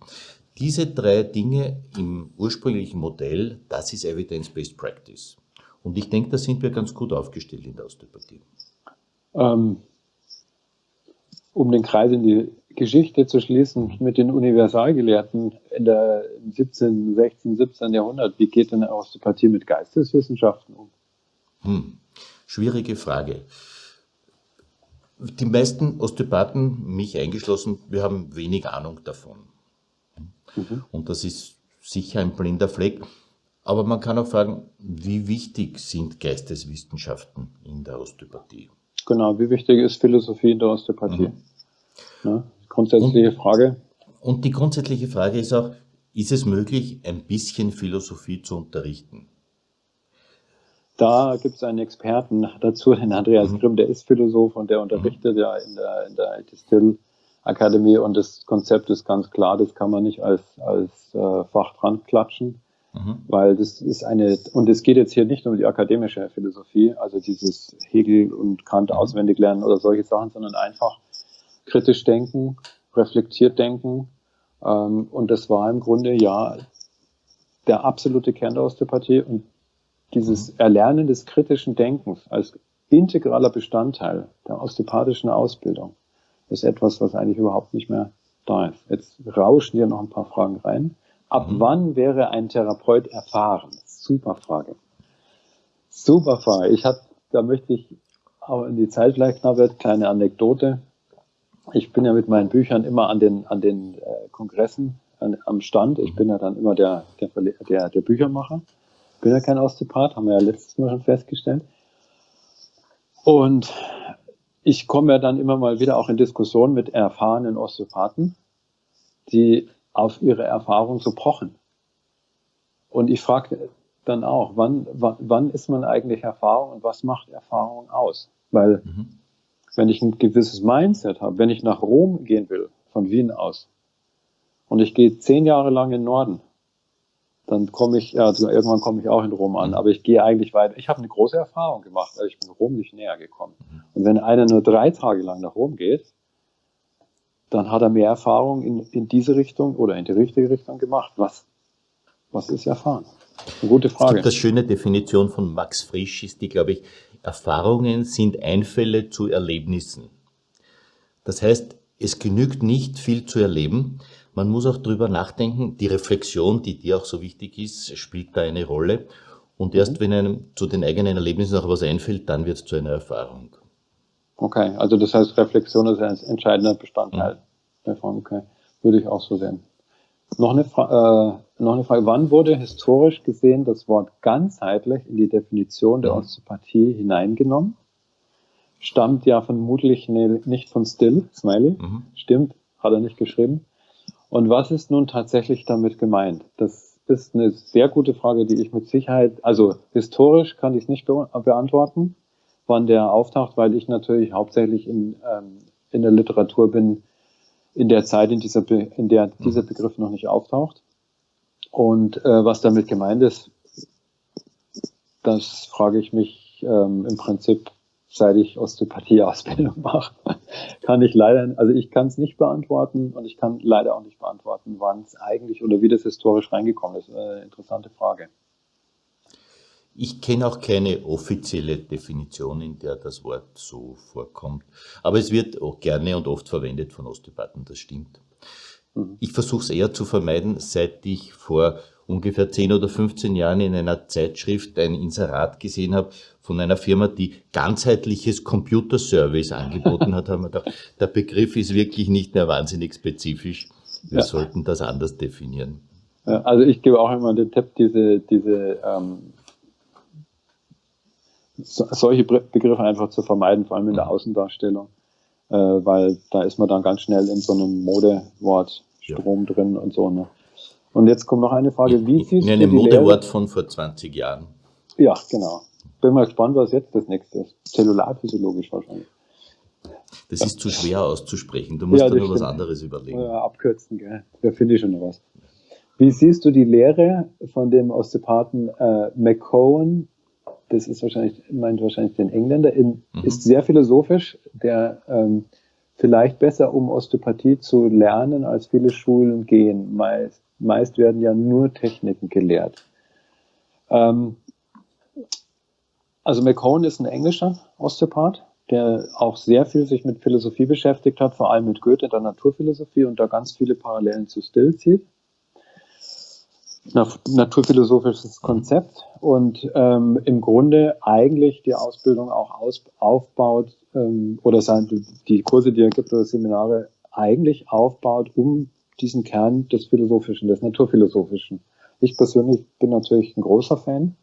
Diese drei Dinge im ursprünglichen Modell, das ist Evidence-Based Practice. Und ich denke, da sind wir ganz gut aufgestellt in der Osteopathie. Ähm, um den Kreis in die Geschichte zu schließen mit den Universalgelehrten in der, im 17., 16., 17. Jahrhundert. Wie geht denn Osteopathie mit Geisteswissenschaften um? Hm. Schwierige Frage. Die meisten Osteopathen, mich eingeschlossen, wir haben wenig Ahnung davon. Mhm. Und das ist sicher ein blinder Fleck. Aber man kann auch fragen, wie wichtig sind Geisteswissenschaften in der Osteopathie? Genau, wie wichtig ist Philosophie in der Osteopathie? Mhm. Ja, grundsätzliche und, Frage. Und die grundsätzliche Frage ist auch, ist es möglich, ein bisschen Philosophie zu unterrichten? Da gibt es einen Experten dazu, den Andreas mhm. Grimm, der ist Philosoph und der unterrichtet mhm. ja in der, in der Distill Akademie und das Konzept ist ganz klar, das kann man nicht als, als äh, Fach dran klatschen, mhm. weil das ist eine, und es geht jetzt hier nicht um die akademische Philosophie, also dieses Hegel und Kant mhm. auswendig lernen oder solche Sachen, sondern einfach kritisch denken, reflektiert denken. Ähm, und das war im Grunde ja der absolute Kern der Osteopathie und dieses mhm. Erlernen des kritischen Denkens als integraler Bestandteil der osteopathischen Ausbildung ist etwas, was eigentlich überhaupt nicht mehr da ist. Jetzt rauschen hier noch ein paar Fragen rein. Ab mhm. wann wäre ein Therapeut erfahren? Super Frage. Super Frage. Ich habe, da möchte ich auch in die Zeit vielleicht knapp wird, kleine Anekdote ich bin ja mit meinen Büchern immer an den, an den äh, Kongressen an, am Stand. Ich bin ja dann immer der, der, der, der Büchermacher. Bin ja kein Osteopath, haben wir ja letztes Mal schon festgestellt. Und ich komme ja dann immer mal wieder auch in Diskussionen mit erfahrenen Osteopathen, die auf ihre Erfahrung so pochen. Und ich frage dann auch, wann, wann, wann ist man eigentlich Erfahrung und was macht Erfahrung aus? Weil mhm wenn ich ein gewisses Mindset habe, wenn ich nach Rom gehen will, von Wien aus, und ich gehe zehn Jahre lang in den Norden, dann komme ich, ja, also irgendwann komme ich auch in Rom an, aber ich gehe eigentlich weiter. Ich habe eine große Erfahrung gemacht, weil ich bin Rom nicht näher gekommen. Und wenn einer nur drei Tage lang nach Rom geht, dann hat er mehr Erfahrung in, in diese Richtung oder in die richtige Richtung gemacht. Was, was ist erfahren? Eine gute Frage. Das schöne Definition von Max Frisch ist die, glaube ich, Erfahrungen sind Einfälle zu Erlebnissen. Das heißt, es genügt nicht viel zu erleben, man muss auch drüber nachdenken, die Reflexion, die dir auch so wichtig ist, spielt da eine Rolle. Und erst mhm. wenn einem zu den eigenen Erlebnissen auch was einfällt, dann wird es zu einer Erfahrung. Okay, also das heißt, Reflexion ist ein entscheidender Bestandteil mhm. davon. Okay, würde ich auch so sehen. Noch eine, Fra äh, noch eine Frage. Wann wurde historisch gesehen das Wort ganzheitlich in die Definition der Osteopathie hineingenommen? Stammt ja vermutlich ne, nicht von Still, Smiley. Mhm. Stimmt, hat er nicht geschrieben. Und was ist nun tatsächlich damit gemeint? Das ist eine sehr gute Frage, die ich mit Sicherheit, also historisch kann ich es nicht be beantworten, wann der auftaucht, weil ich natürlich hauptsächlich in, ähm, in der Literatur bin, in der Zeit, in, dieser Be in der dieser Begriff noch nicht auftaucht. Und äh, was damit gemeint ist, das frage ich mich ähm, im Prinzip, seit ich Osteopathie-Ausbildung mache, kann ich leider, also ich kann es nicht beantworten und ich kann leider auch nicht beantworten, wann es eigentlich oder wie das historisch reingekommen ist. Äh, interessante Frage. Ich kenne auch keine offizielle Definition, in der das Wort so vorkommt. Aber es wird auch gerne und oft verwendet von Osteopathen, das stimmt. Mhm. Ich versuche es eher zu vermeiden, seit ich vor ungefähr 10 oder 15 Jahren in einer Zeitschrift ein Inserat gesehen habe von einer Firma, die ganzheitliches Computerservice angeboten hat, haben wir gedacht, der Begriff ist wirklich nicht mehr wahnsinnig spezifisch. Wir ja. sollten das anders definieren. Also ich gebe auch immer den Tipp, diese, diese ähm, solche Begriffe einfach zu vermeiden, vor allem in der mhm. Außendarstellung, äh, weil da ist man dann ganz schnell in so einem Modewortstrom ja. drin und so. Ne? Und jetzt kommt noch eine Frage, wie siehst in, in du die Modewort von vor 20 Jahren. Ja, genau. Bin mal gespannt, was jetzt das nächste ist. Zellularphysiologisch wahrscheinlich. Das ja. ist zu schwer auszusprechen. Du musst ja, da nur was anderes überlegen. Ja, abkürzen, gell. Da finde ich schon noch was. Wie siehst du die Lehre von dem Osteopathen äh, McCohen das ist wahrscheinlich, meint wahrscheinlich den Engländer, in, mhm. ist sehr philosophisch, der ähm, vielleicht besser, um Osteopathie zu lernen, als viele Schulen gehen. Meist, meist werden ja nur Techniken gelehrt. Ähm, also McCone ist ein englischer Osteopath, der auch sehr viel sich mit Philosophie beschäftigt hat, vor allem mit Goethe, der Naturphilosophie und da ganz viele Parallelen zu Still zieht naturphilosophisches Konzept und ähm, im Grunde eigentlich die Ausbildung auch aus, aufbaut ähm, oder sein, die Kurse, die er gibt oder Seminare eigentlich aufbaut, um diesen Kern des Philosophischen, des Naturphilosophischen. Ich persönlich bin natürlich ein großer Fan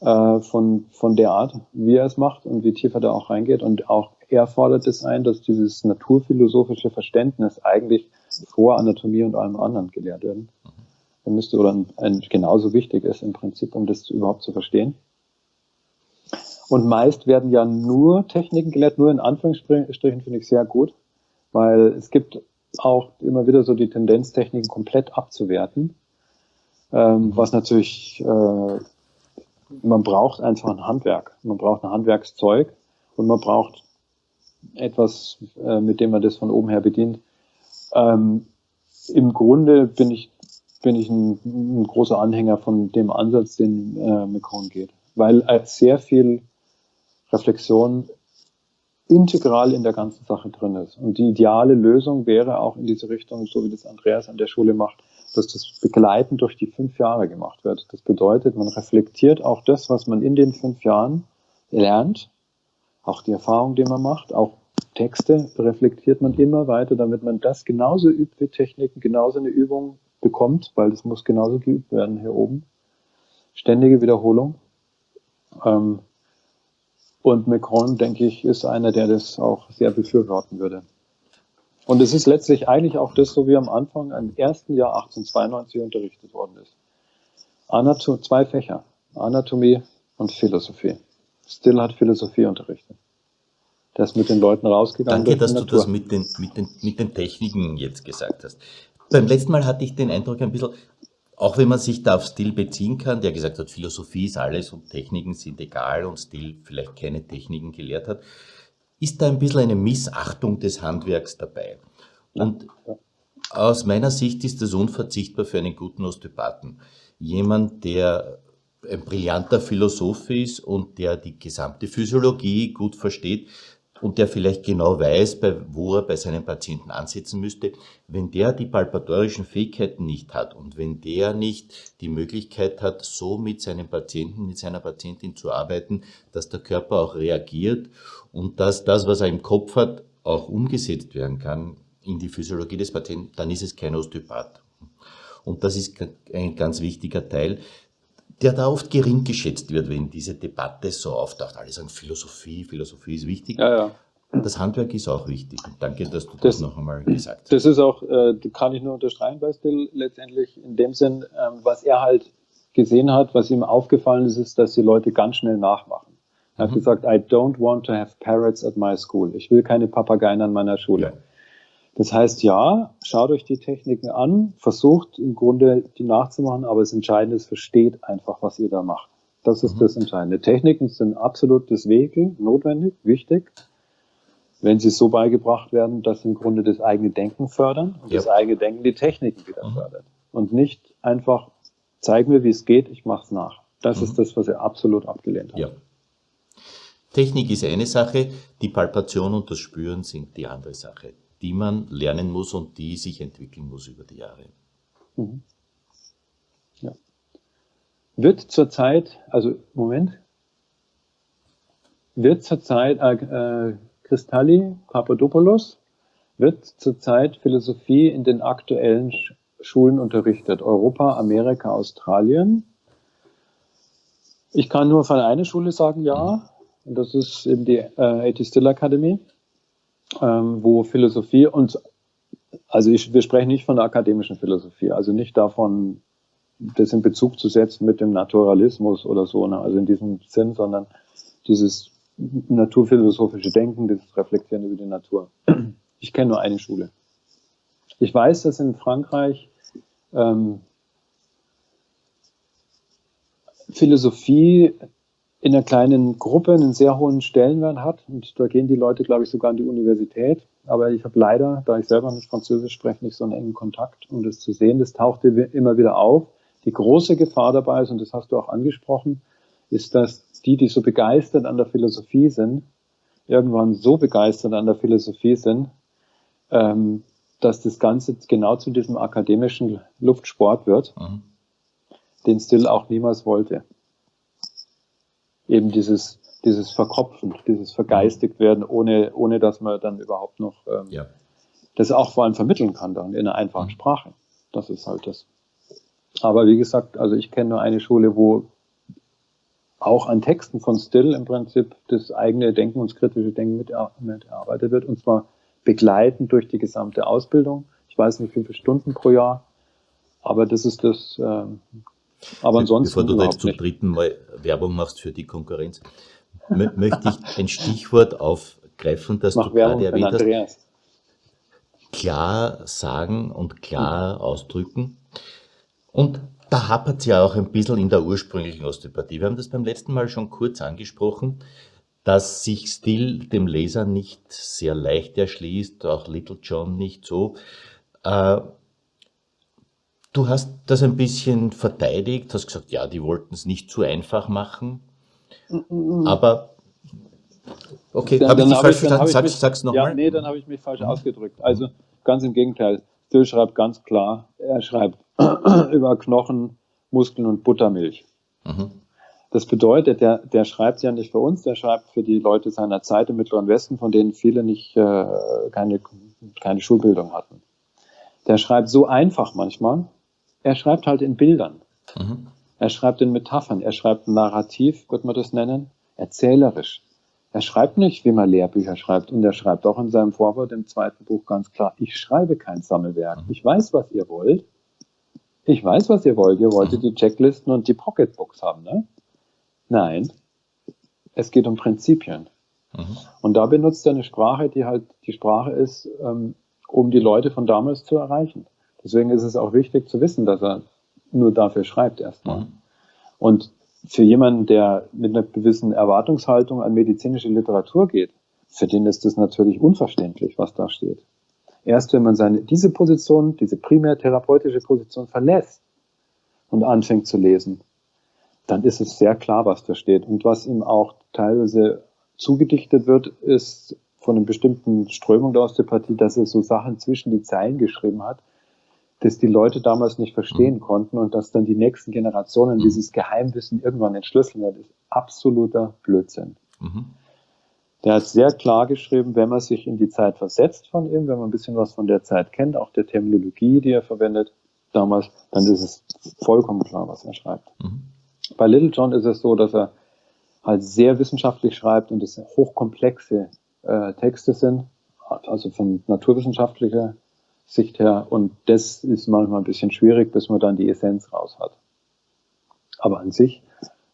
äh, von, von der Art, wie er es macht und wie tief er da auch reingeht. Und auch er fordert es ein, dass dieses naturphilosophische Verständnis eigentlich vor Anatomie und allem anderen gelehrt werden müsste oder ein, ein, genauso wichtig ist im Prinzip, um das überhaupt zu verstehen. Und meist werden ja nur Techniken gelehrt, nur in Anführungsstrichen finde ich sehr gut, weil es gibt auch immer wieder so die Tendenz, Techniken komplett abzuwerten, ähm, was natürlich, äh, man braucht einfach ein Handwerk, man braucht ein Handwerkszeug und man braucht etwas, äh, mit dem man das von oben her bedient. Ähm, Im Grunde bin ich bin ich ein, ein, großer Anhänger von dem Ansatz, den äh, Macron geht, weil äh, sehr viel Reflexion integral in der ganzen Sache drin ist. Und die ideale Lösung wäre auch in diese Richtung, so wie das Andreas an der Schule macht, dass das begleitend durch die fünf Jahre gemacht wird. Das bedeutet, man reflektiert auch das, was man in den fünf Jahren lernt, auch die Erfahrung, die man macht, auch Texte reflektiert man immer weiter, damit man das genauso übt wie Techniken, genauso eine Übung bekommt, weil das muss genauso geübt werden hier oben. Ständige Wiederholung. Ähm, und Macron, denke ich, ist einer, der das auch sehr befürworten würde. Und es ist letztlich eigentlich auch das, so wie am Anfang im ersten Jahr 1892 unterrichtet worden ist. Anatom zwei Fächer, Anatomie und Philosophie. Still hat Philosophie unterrichtet. Der ist mit den Leuten rausgegangen. Danke, dass du das mit den, mit, den, mit den Techniken jetzt gesagt hast. Beim letzten Mal hatte ich den Eindruck ein bisschen, auch wenn man sich da auf Stil beziehen kann, der gesagt hat, Philosophie ist alles und Techniken sind egal und Stil vielleicht keine Techniken gelehrt hat, ist da ein bisschen eine Missachtung des Handwerks dabei. Und aus meiner Sicht ist das unverzichtbar für einen guten Osteopathen. Jemand, der ein brillanter Philosoph ist und der die gesamte Physiologie gut versteht, und der vielleicht genau weiß, bei, wo er bei seinem Patienten ansetzen müsste, wenn der die palpatorischen Fähigkeiten nicht hat und wenn der nicht die Möglichkeit hat, so mit seinem Patienten, mit seiner Patientin zu arbeiten, dass der Körper auch reagiert und dass das, was er im Kopf hat, auch umgesetzt werden kann in die Physiologie des Patienten, dann ist es kein Osteopath. Und das ist ein ganz wichtiger Teil der da oft gering geschätzt wird, wenn diese Debatte so auftaucht. Alle sagen, Philosophie, Philosophie ist wichtig. Ja, ja. Das Handwerk ist auch wichtig. danke, dass du das, das noch einmal gesagt hast. Das ist auch, äh, kann ich nur unterstreichen bei Still, letztendlich in dem Sinn, ähm, was er halt gesehen hat, was ihm aufgefallen ist, ist, dass die Leute ganz schnell nachmachen. Er hat mhm. gesagt, I don't want to have parrots at my school. Ich will keine Papageien an meiner Schule. Ja. Das heißt, ja, schaut euch die Techniken an, versucht im Grunde die nachzumachen, aber das Entscheidende ist, versteht einfach, was ihr da macht. Das ist mhm. das Entscheidende. Techniken sind absolut Vehikel, notwendig, wichtig, wenn sie so beigebracht werden, dass im Grunde das eigene Denken fördern und ja. das eigene Denken die Techniken wieder mhm. fördert. Und nicht einfach, zeig mir, wie es geht, ich mach's nach. Das mhm. ist das, was er absolut abgelehnt hat. Ja. Technik ist eine Sache, die Palpation und das Spüren sind die andere Sache die man lernen muss und die sich entwickeln muss über die Jahre. Mhm. wird zurzeit, also Moment, wird zurzeit äh, äh, Kristalli Papadopoulos wird zurzeit Philosophie in den aktuellen Schulen unterrichtet. Europa, Amerika, Australien. Ich kann nur von einer Schule sagen, ja. Und das ist eben die äh, A.T. Still Academy, ähm, wo Philosophie und also ich, wir sprechen nicht von der akademischen Philosophie, also nicht davon, das in Bezug zu setzen mit dem Naturalismus oder so, ne? also in diesem Sinn, sondern dieses naturphilosophische Denken, dieses Reflektieren über die Natur. Ich kenne nur eine Schule. Ich weiß, dass in Frankreich ähm, Philosophie in einer kleinen Gruppe einen sehr hohen Stellenwert hat. Und da gehen die Leute, glaube ich, sogar an die Universität. Aber ich habe leider, da ich selber nicht Französisch spreche, nicht so einen engen Kontakt, um das zu sehen. Das taucht immer wieder auf. Die große Gefahr dabei ist, und das hast du auch angesprochen, ist, dass die, die so begeistert an der Philosophie sind, irgendwann so begeistert an der Philosophie sind, ähm, dass das Ganze genau zu diesem akademischen Luftsport wird, mhm. den Still auch niemals wollte. Eben dieses, dieses Verkopfen, dieses vergeistigt werden, ohne, ohne dass man dann überhaupt noch ähm, ja. das auch vor allem vermitteln kann dann in einer einfachen mhm. Sprache. Das ist halt das. Aber wie gesagt, also ich kenne nur eine Schule, wo auch an Texten von Still im Prinzip das eigene Denken und das kritische Denken mitgearbeitet wird, und zwar begleitend durch die gesamte Ausbildung. Ich weiß nicht, wie viele Stunden pro Jahr, aber das ist das. Ähm, aber ansonsten. Bevor du da jetzt zum nicht. dritten Mal Werbung machst für die Konkurrenz, möchte ich ein Stichwort aufgreifen, das Mach du Werbung gerade erwähnt hast. Klar sagen und klar ausdrücken. Und da hapert es ja auch ein bisschen in der ursprünglichen Osteopathie. Wir haben das beim letzten Mal schon kurz angesprochen dass sich Still dem Leser nicht sehr leicht erschließt, auch Little John nicht so. Du hast das ein bisschen verteidigt, hast gesagt, ja, die wollten es nicht zu einfach machen, aber okay, habe ich dich falsch verstanden? Sag, sag's nochmal. Ja, nee, dann habe ich mich falsch ausgedrückt. Also ganz im Gegenteil. Still schreibt ganz klar, er schreibt über Knochen, Muskeln und Buttermilch. Mhm. Das bedeutet, der, der schreibt ja nicht für uns, der schreibt für die Leute seiner Zeit im Mittleren Westen, von denen viele nicht äh, keine, keine Schulbildung hatten. Der schreibt so einfach manchmal. Er schreibt halt in Bildern. Mhm. Er schreibt in Metaphern. Er schreibt narrativ, wird man das nennen, erzählerisch. Er schreibt nicht, wie man Lehrbücher schreibt. Und er schreibt auch in seinem Vorwort im zweiten Buch ganz klar, ich schreibe kein Sammelwerk. Mhm. Ich weiß, was ihr wollt. Ich weiß, was ihr wollt. Ihr wolltet mhm. die Checklisten und die Pocketbooks haben, ne? Nein, es geht um Prinzipien. Mhm. Und da benutzt er eine Sprache, die halt die Sprache ist, ähm, um die Leute von damals zu erreichen. Deswegen ist es auch wichtig zu wissen, dass er nur dafür schreibt erstmal. Mhm. Und für jemanden, der mit einer gewissen Erwartungshaltung an medizinische Literatur geht, für den ist es natürlich unverständlich, was da steht. Erst wenn man seine, diese Position, diese primär therapeutische Position verlässt und anfängt zu lesen, dann ist es sehr klar, was da steht. Und was ihm auch teilweise zugedichtet wird, ist von einer bestimmten Strömung der Osteopathie, dass er so Sachen zwischen die Zeilen geschrieben hat, dass die Leute damals nicht verstehen mhm. konnten und dass dann die nächsten Generationen dieses Geheimwissen irgendwann entschlüsseln werden, ist absoluter Blödsinn. Mhm. Der hat sehr klar geschrieben, wenn man sich in die Zeit versetzt von ihm, wenn man ein bisschen was von der Zeit kennt, auch der Terminologie, die er verwendet damals, dann ist es vollkommen klar, was er schreibt. Mhm. Bei Little John ist es so, dass er halt sehr wissenschaftlich schreibt und es hochkomplexe äh, Texte sind, also von naturwissenschaftlicher Sicht her. Und das ist manchmal ein bisschen schwierig, bis man dann die Essenz raus hat. Aber an sich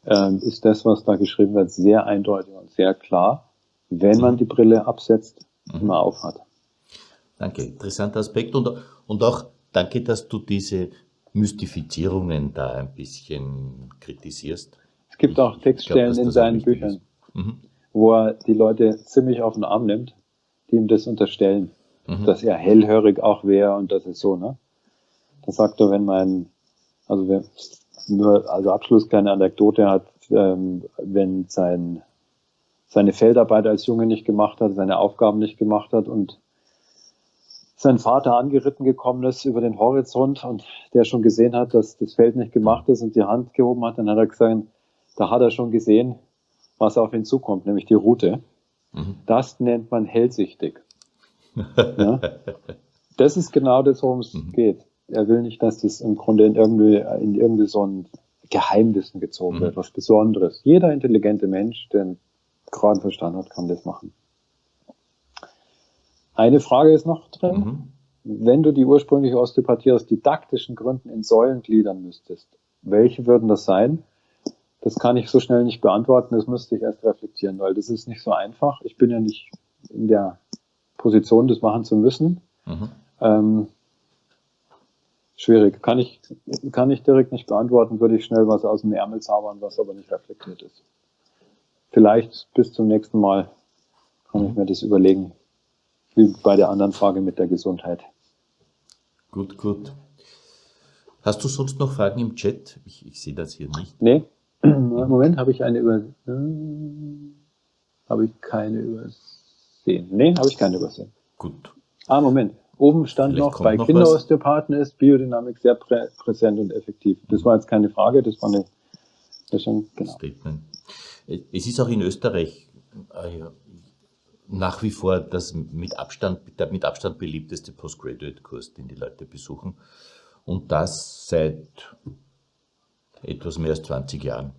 äh, ist das, was da geschrieben wird, sehr eindeutig und sehr klar, wenn man die Brille absetzt, mhm. immer aufhat. Danke, interessanter Aspekt und, und auch danke, dass du diese Mystifizierungen da ein bisschen kritisierst. Es gibt auch Textstellen glaub, in seinen Büchern, mhm. wo er die Leute ziemlich auf den Arm nimmt, die ihm das unterstellen, mhm. dass er hellhörig auch wäre und das ist so, ne? Da sagt er, wenn mein, also wer, nur, also Abschluss kleine Anekdote hat, ähm, wenn sein, seine Feldarbeit als Junge nicht gemacht hat, seine Aufgaben nicht gemacht hat und sein Vater angeritten gekommen ist über den Horizont und der schon gesehen hat, dass das Feld nicht gemacht ist und die Hand gehoben hat, dann hat er gesagt, da hat er schon gesehen, was auf ihn zukommt, nämlich die Route. Mhm. Das nennt man hellsichtig. Ja? Das ist genau das, worum es mhm. geht. Er will nicht, dass das im Grunde in irgendwie, in irgendwie so ein Geheimwissen gezogen mhm. wird, was Besonderes. Jeder intelligente Mensch, der einen geraden Verstand hat, kann das machen. Eine Frage ist noch drin. Mhm. Wenn du die ursprüngliche Osteopathie aus didaktischen Gründen in Säulen gliedern müsstest, welche würden das sein? Das kann ich so schnell nicht beantworten, das müsste ich erst reflektieren, weil das ist nicht so einfach. Ich bin ja nicht in der Position, das machen zu müssen. Mhm. Ähm, schwierig. Kann ich, kann ich direkt nicht beantworten, würde ich schnell was aus dem Ärmel zaubern, was aber nicht reflektiert ist. Vielleicht bis zum nächsten Mal kann ich mir das überlegen wie bei der anderen Frage mit der Gesundheit. Gut, gut. Hast du sonst noch Fragen im Chat? Ich, ich sehe das hier nicht. Nee. Moment, habe ich eine über. Äh, habe ich keine übersehen? Nee, habe ich keine übersehen. Gut. Ah, Moment. Oben stand Vielleicht noch, bei noch Kinderosteopathen ist Biodynamik sehr prä präsent und effektiv. Das war jetzt keine Frage, das war eine. Das schon, genau. Statement. Es ist auch in Österreich äh, nach wie vor das mit Abstand, der mit Abstand beliebteste Postgraduate-Kurs, den die Leute besuchen. Und das seit etwas mehr als 20 Jahren.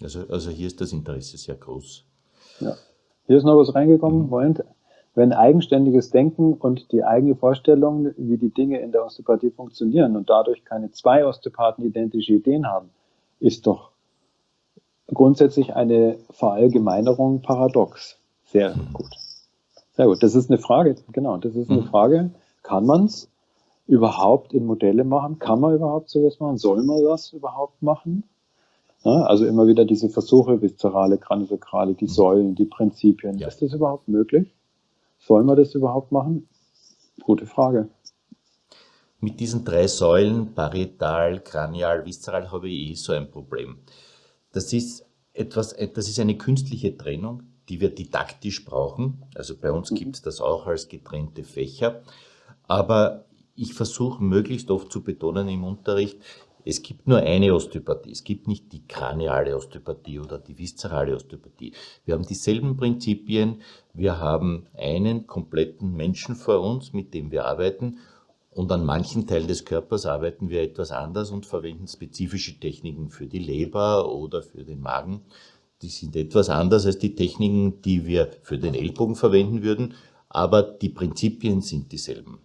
Also, also hier ist das Interesse sehr groß. Ja. Hier ist noch was reingekommen. Mhm. wenn eigenständiges Denken und die eigene Vorstellung, wie die Dinge in der Osteopathie funktionieren und dadurch keine zwei Osteopathen identische Ideen haben, ist doch grundsätzlich eine Verallgemeinerung paradox. Sehr mhm. gut. Sehr gut, das ist eine Frage, genau, das ist eine mhm. Frage. Kann man es überhaupt in Modelle machen? Kann man überhaupt sowas machen? Soll man das überhaupt machen? Ja, also immer wieder diese Versuche, viszerale, kraniosakrale, die mhm. Säulen, die Prinzipien. Ja. Ist das überhaupt möglich? Soll man das überhaupt machen? Gute Frage. Mit diesen drei Säulen, parietal, kranial, viszeral, habe ich eh so ein Problem. Das ist etwas, das ist eine künstliche Trennung, die wir didaktisch brauchen. Also bei uns mhm. gibt es das auch als getrennte Fächer. Aber ich versuche möglichst oft zu betonen im Unterricht, es gibt nur eine Osteopathie. Es gibt nicht die kraniale Osteopathie oder die viszerale Osteopathie. Wir haben dieselben Prinzipien. Wir haben einen kompletten Menschen vor uns, mit dem wir arbeiten. Und an manchen Teilen des Körpers arbeiten wir etwas anders und verwenden spezifische Techniken für die Leber oder für den Magen die sind etwas anders als die Techniken, die wir für den Ellbogen verwenden würden, aber die Prinzipien sind dieselben,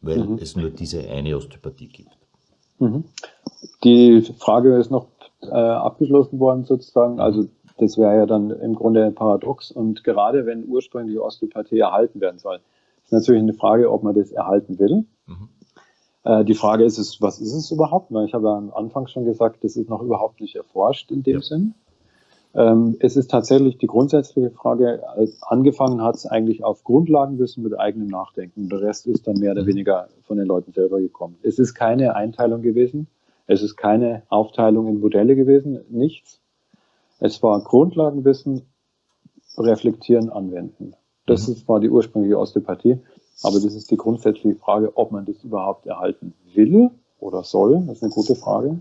weil mhm. es nur diese eine Osteopathie gibt. Mhm. Die Frage ist noch äh, abgeschlossen worden sozusagen, also das wäre ja dann im Grunde ein Paradox und gerade wenn ursprünglich Osteopathie erhalten werden soll, ist natürlich eine Frage, ob man das erhalten will. Mhm. Äh, die Frage ist, es, was ist es überhaupt? Ich habe ja am Anfang schon gesagt, das ist noch überhaupt nicht erforscht in dem ja. Sinn. Ähm, es ist tatsächlich die grundsätzliche Frage, angefangen hat es eigentlich auf Grundlagenwissen mit eigenem Nachdenken. Der Rest ist dann mehr oder mhm. weniger von den Leuten selber gekommen. Es ist keine Einteilung gewesen. Es ist keine Aufteilung in Modelle gewesen. Nichts. Es war Grundlagenwissen, reflektieren, anwenden. Das mhm. ist, war die ursprüngliche Osteopathie. Aber das ist die grundsätzliche Frage, ob man das überhaupt erhalten will oder soll. Das ist eine gute Frage.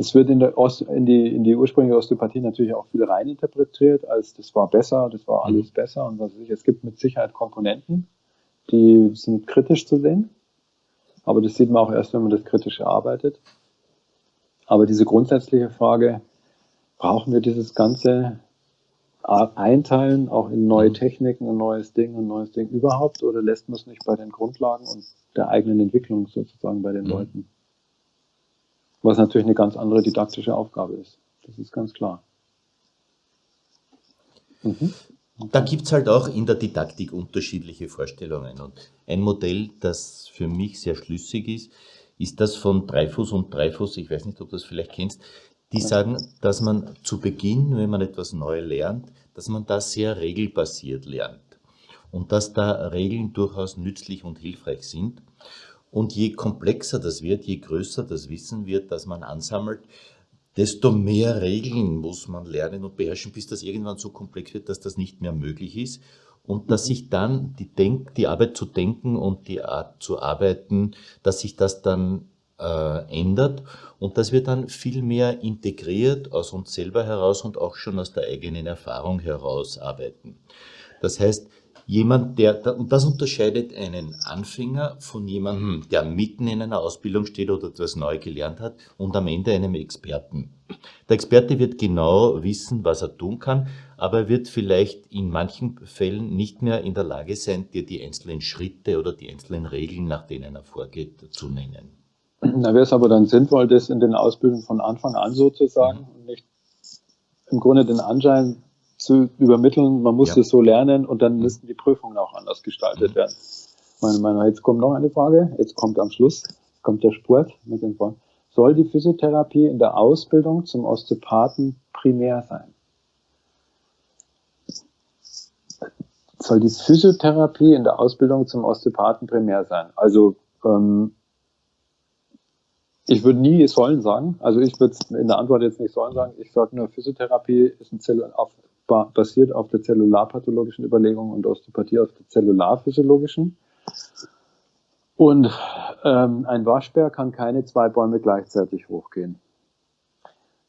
Es wird in, der Ost, in, die, in die ursprüngliche Osteopathie natürlich auch viel reininterpretiert, als das war besser, das war alles mhm. besser und was weiß ich. Es gibt mit Sicherheit Komponenten, die sind kritisch zu sehen. Aber das sieht man auch erst, wenn man das kritisch erarbeitet. Aber diese grundsätzliche Frage, brauchen wir dieses ganze Einteilen auch in neue mhm. Techniken, ein neues Ding, ein neues Ding überhaupt oder lässt man es nicht bei den Grundlagen und der eigenen Entwicklung sozusagen bei den mhm. Leuten? Was natürlich eine ganz andere didaktische Aufgabe ist. Das ist ganz klar. Mhm. Da gibt es halt auch in der Didaktik unterschiedliche Vorstellungen. Und ein Modell, das für mich sehr schlüssig ist, ist das von Dreifuß und Dreifuß. Ich weiß nicht, ob du das vielleicht kennst. Die sagen, dass man zu Beginn, wenn man etwas neu lernt, dass man da sehr regelbasiert lernt. Und dass da Regeln durchaus nützlich und hilfreich sind. Und je komplexer das wird, je größer das Wissen wird, das man ansammelt, desto mehr Regeln muss man lernen und beherrschen, bis das irgendwann so komplex wird, dass das nicht mehr möglich ist. und dass sich dann die, Denk die Arbeit zu denken und die Art zu arbeiten, dass sich das dann äh, ändert und dass wir dann viel mehr integriert aus uns selber heraus und auch schon aus der eigenen Erfahrung heraus arbeiten. Das heißt, jemand, der, und das unterscheidet einen Anfänger von jemandem, der mitten in einer Ausbildung steht oder etwas neu gelernt hat und am Ende einem Experten. Der Experte wird genau wissen, was er tun kann, aber er wird vielleicht in manchen Fällen nicht mehr in der Lage sein, dir die einzelnen Schritte oder die einzelnen Regeln, nach denen er vorgeht, zu nennen. Da wäre es aber dann sinnvoll, das in den Ausbildungen von Anfang an so zu sagen mhm. und nicht im Grunde den Anschein zu übermitteln, man muss ja. es so lernen und dann mhm. müssten die Prüfungen auch anders gestaltet werden. Meine, meine, jetzt kommt noch eine Frage, jetzt kommt am Schluss, kommt der Sport mit den Fragen. Soll die Physiotherapie in der Ausbildung zum Osteopathen primär sein? Soll die Physiotherapie in der Ausbildung zum Osteopathen primär sein? Also ähm, ich würde nie sollen sagen. Also ich würde in der Antwort jetzt nicht sollen sagen. Ich sage nur, Physiotherapie ist ein Zell auf, basiert auf der zellularpathologischen Überlegung und Osteopathie auf der zellularphysiologischen. Und ähm, ein Waschbär kann keine zwei Bäume gleichzeitig hochgehen.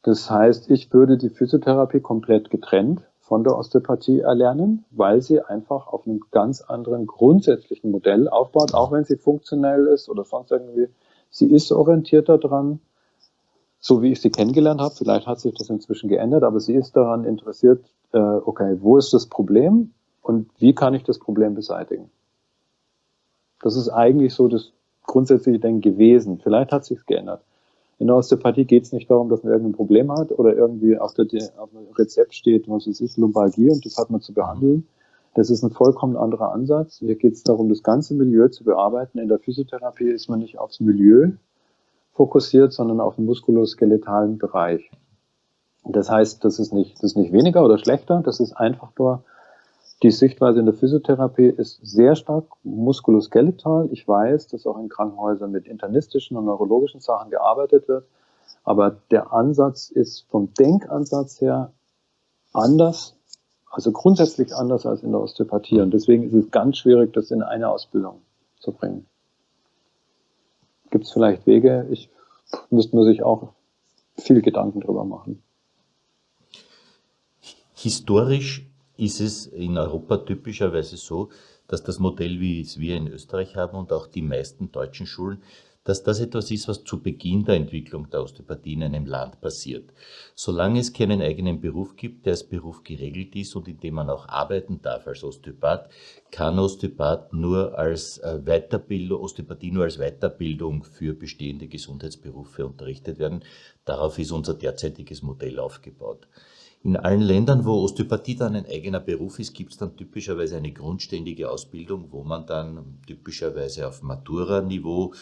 Das heißt, ich würde die Physiotherapie komplett getrennt von der Osteopathie erlernen, weil sie einfach auf einem ganz anderen grundsätzlichen Modell aufbaut, auch wenn sie funktionell ist oder sonst irgendwie Sie ist orientierter dran, so wie ich sie kennengelernt habe. Vielleicht hat sich das inzwischen geändert, aber sie ist daran interessiert, äh, okay, wo ist das Problem und wie kann ich das Problem beseitigen? Das ist eigentlich so das grundsätzliche Denken gewesen. Vielleicht hat sich geändert. In der Osteopathie geht es nicht darum, dass man irgendein Problem hat oder irgendwie auf, der, auf dem Rezept steht, was es ist, Lumbalgie und das hat man zu behandeln, das ist ein vollkommen anderer Ansatz. Hier geht es darum, das ganze Milieu zu bearbeiten. In der Physiotherapie ist man nicht aufs Milieu fokussiert, sondern auf den muskuloskeletalen Bereich. Das heißt, das ist nicht, das ist nicht weniger oder schlechter, das ist einfach nur, die Sichtweise in der Physiotherapie ist sehr stark muskuloskeletal. Ich weiß, dass auch in Krankenhäusern mit internistischen und neurologischen Sachen gearbeitet wird. Aber der Ansatz ist vom Denkansatz her anders also grundsätzlich anders als in der Osteopathie. Und deswegen ist es ganz schwierig, das in eine Ausbildung zu bringen. Gibt es vielleicht Wege? Ich müsste man sich auch viel Gedanken drüber machen. Historisch ist es in Europa typischerweise so, dass das Modell, wie es wir in Österreich haben und auch die meisten deutschen Schulen, dass das etwas ist, was zu Beginn der Entwicklung der Osteopathie in einem Land passiert. Solange es keinen eigenen Beruf gibt, der als Beruf geregelt ist und in dem man auch arbeiten darf als Osteopath, kann Osteopath nur als äh, Weiterbildung, Osteopathie nur als Weiterbildung für bestehende Gesundheitsberufe unterrichtet werden. Darauf ist unser derzeitiges Modell aufgebaut. In allen Ländern, wo Osteopathie dann ein eigener Beruf ist, gibt es dann typischerweise eine grundständige Ausbildung, wo man dann typischerweise auf Matura-Niveau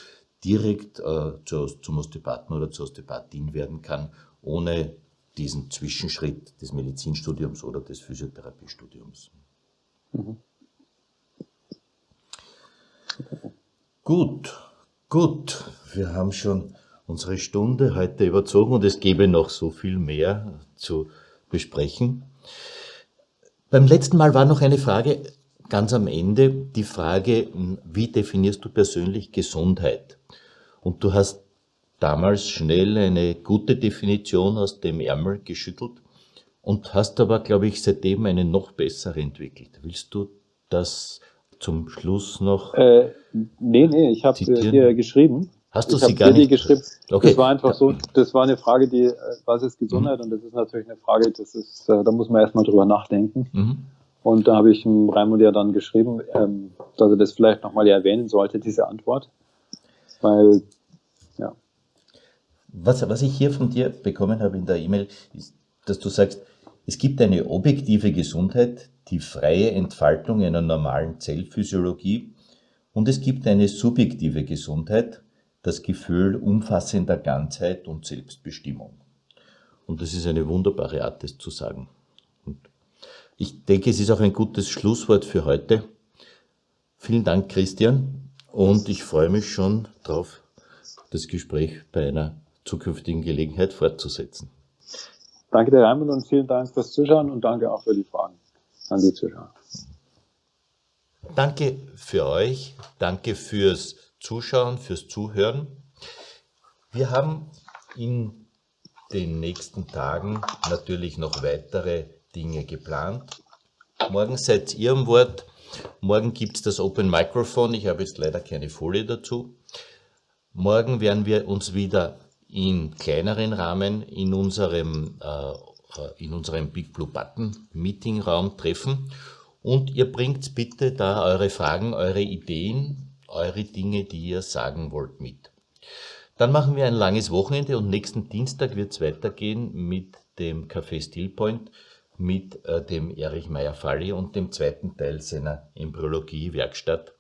direkt äh, zu, zum Osteopathen oder zur Osteopathin werden kann, ohne diesen Zwischenschritt des Medizinstudiums oder des Physiotherapiestudiums. Mhm. Gut, gut. Wir haben schon unsere Stunde heute überzogen und es gäbe noch so viel mehr zu besprechen. Beim letzten Mal war noch eine Frage ganz am Ende, die Frage, wie definierst du persönlich Gesundheit? Und du hast damals schnell eine gute Definition aus dem Ärmel geschüttelt und hast aber, glaube ich, seitdem eine noch bessere entwickelt. Willst du das zum Schluss noch? Äh, nee, nee, ich habe hier geschrieben. Hast du ich sie gar nicht? geschrieben. Okay. Das war einfach so, das war eine Frage, die, was ist Gesundheit? Mhm. Und das ist natürlich eine Frage, das ist, äh, da muss man erstmal drüber nachdenken. Mhm. Und da habe ich Raimund ja dann geschrieben, ähm, dass er das vielleicht nochmal erwähnen sollte, diese Antwort. Weil, ja. Was, was ich hier von dir bekommen habe in der E-Mail, ist, dass du sagst, es gibt eine objektive Gesundheit, die freie Entfaltung einer normalen Zellphysiologie und es gibt eine subjektive Gesundheit, das Gefühl umfassender Ganzheit und Selbstbestimmung. Und das ist eine wunderbare Art, das zu sagen. Und ich denke, es ist auch ein gutes Schlusswort für heute. Vielen Dank, Christian. Und ich freue mich schon darauf, das Gespräch bei einer zukünftigen Gelegenheit fortzusetzen. Danke der Raimund und vielen Dank fürs Zuschauen und danke auch für die Fragen an die Zuschauer. danke für euch, danke fürs Zuschauen, fürs Zuhören. Wir haben in den nächsten Tagen natürlich noch weitere Dinge geplant. Morgen seid ihr am Wort. Morgen gibt es das Open Microphone. Ich habe jetzt leider keine Folie dazu. Morgen werden wir uns wieder in kleineren Rahmen in unserem, äh, in unserem Big Blue Button Meeting Raum treffen. Und ihr bringt bitte da eure Fragen, eure Ideen, eure Dinge, die ihr sagen wollt, mit. Dann machen wir ein langes Wochenende und nächsten Dienstag wird es weitergehen mit dem Café Stillpoint mit äh, dem Erich Meyer-Falli und dem zweiten Teil seiner Embryologie-Werkstatt,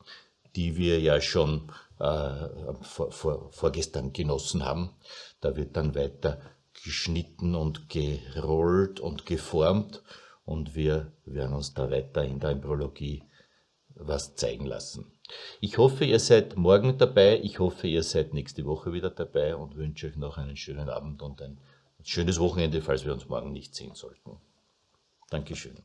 die wir ja schon äh, vor, vor, vorgestern genossen haben. Da wird dann weiter geschnitten und gerollt und geformt und wir werden uns da weiter in der Embryologie was zeigen lassen. Ich hoffe, ihr seid morgen dabei. Ich hoffe, ihr seid nächste Woche wieder dabei und wünsche euch noch einen schönen Abend und ein schönes Wochenende, falls wir uns morgen nicht sehen sollten. Dankeschön.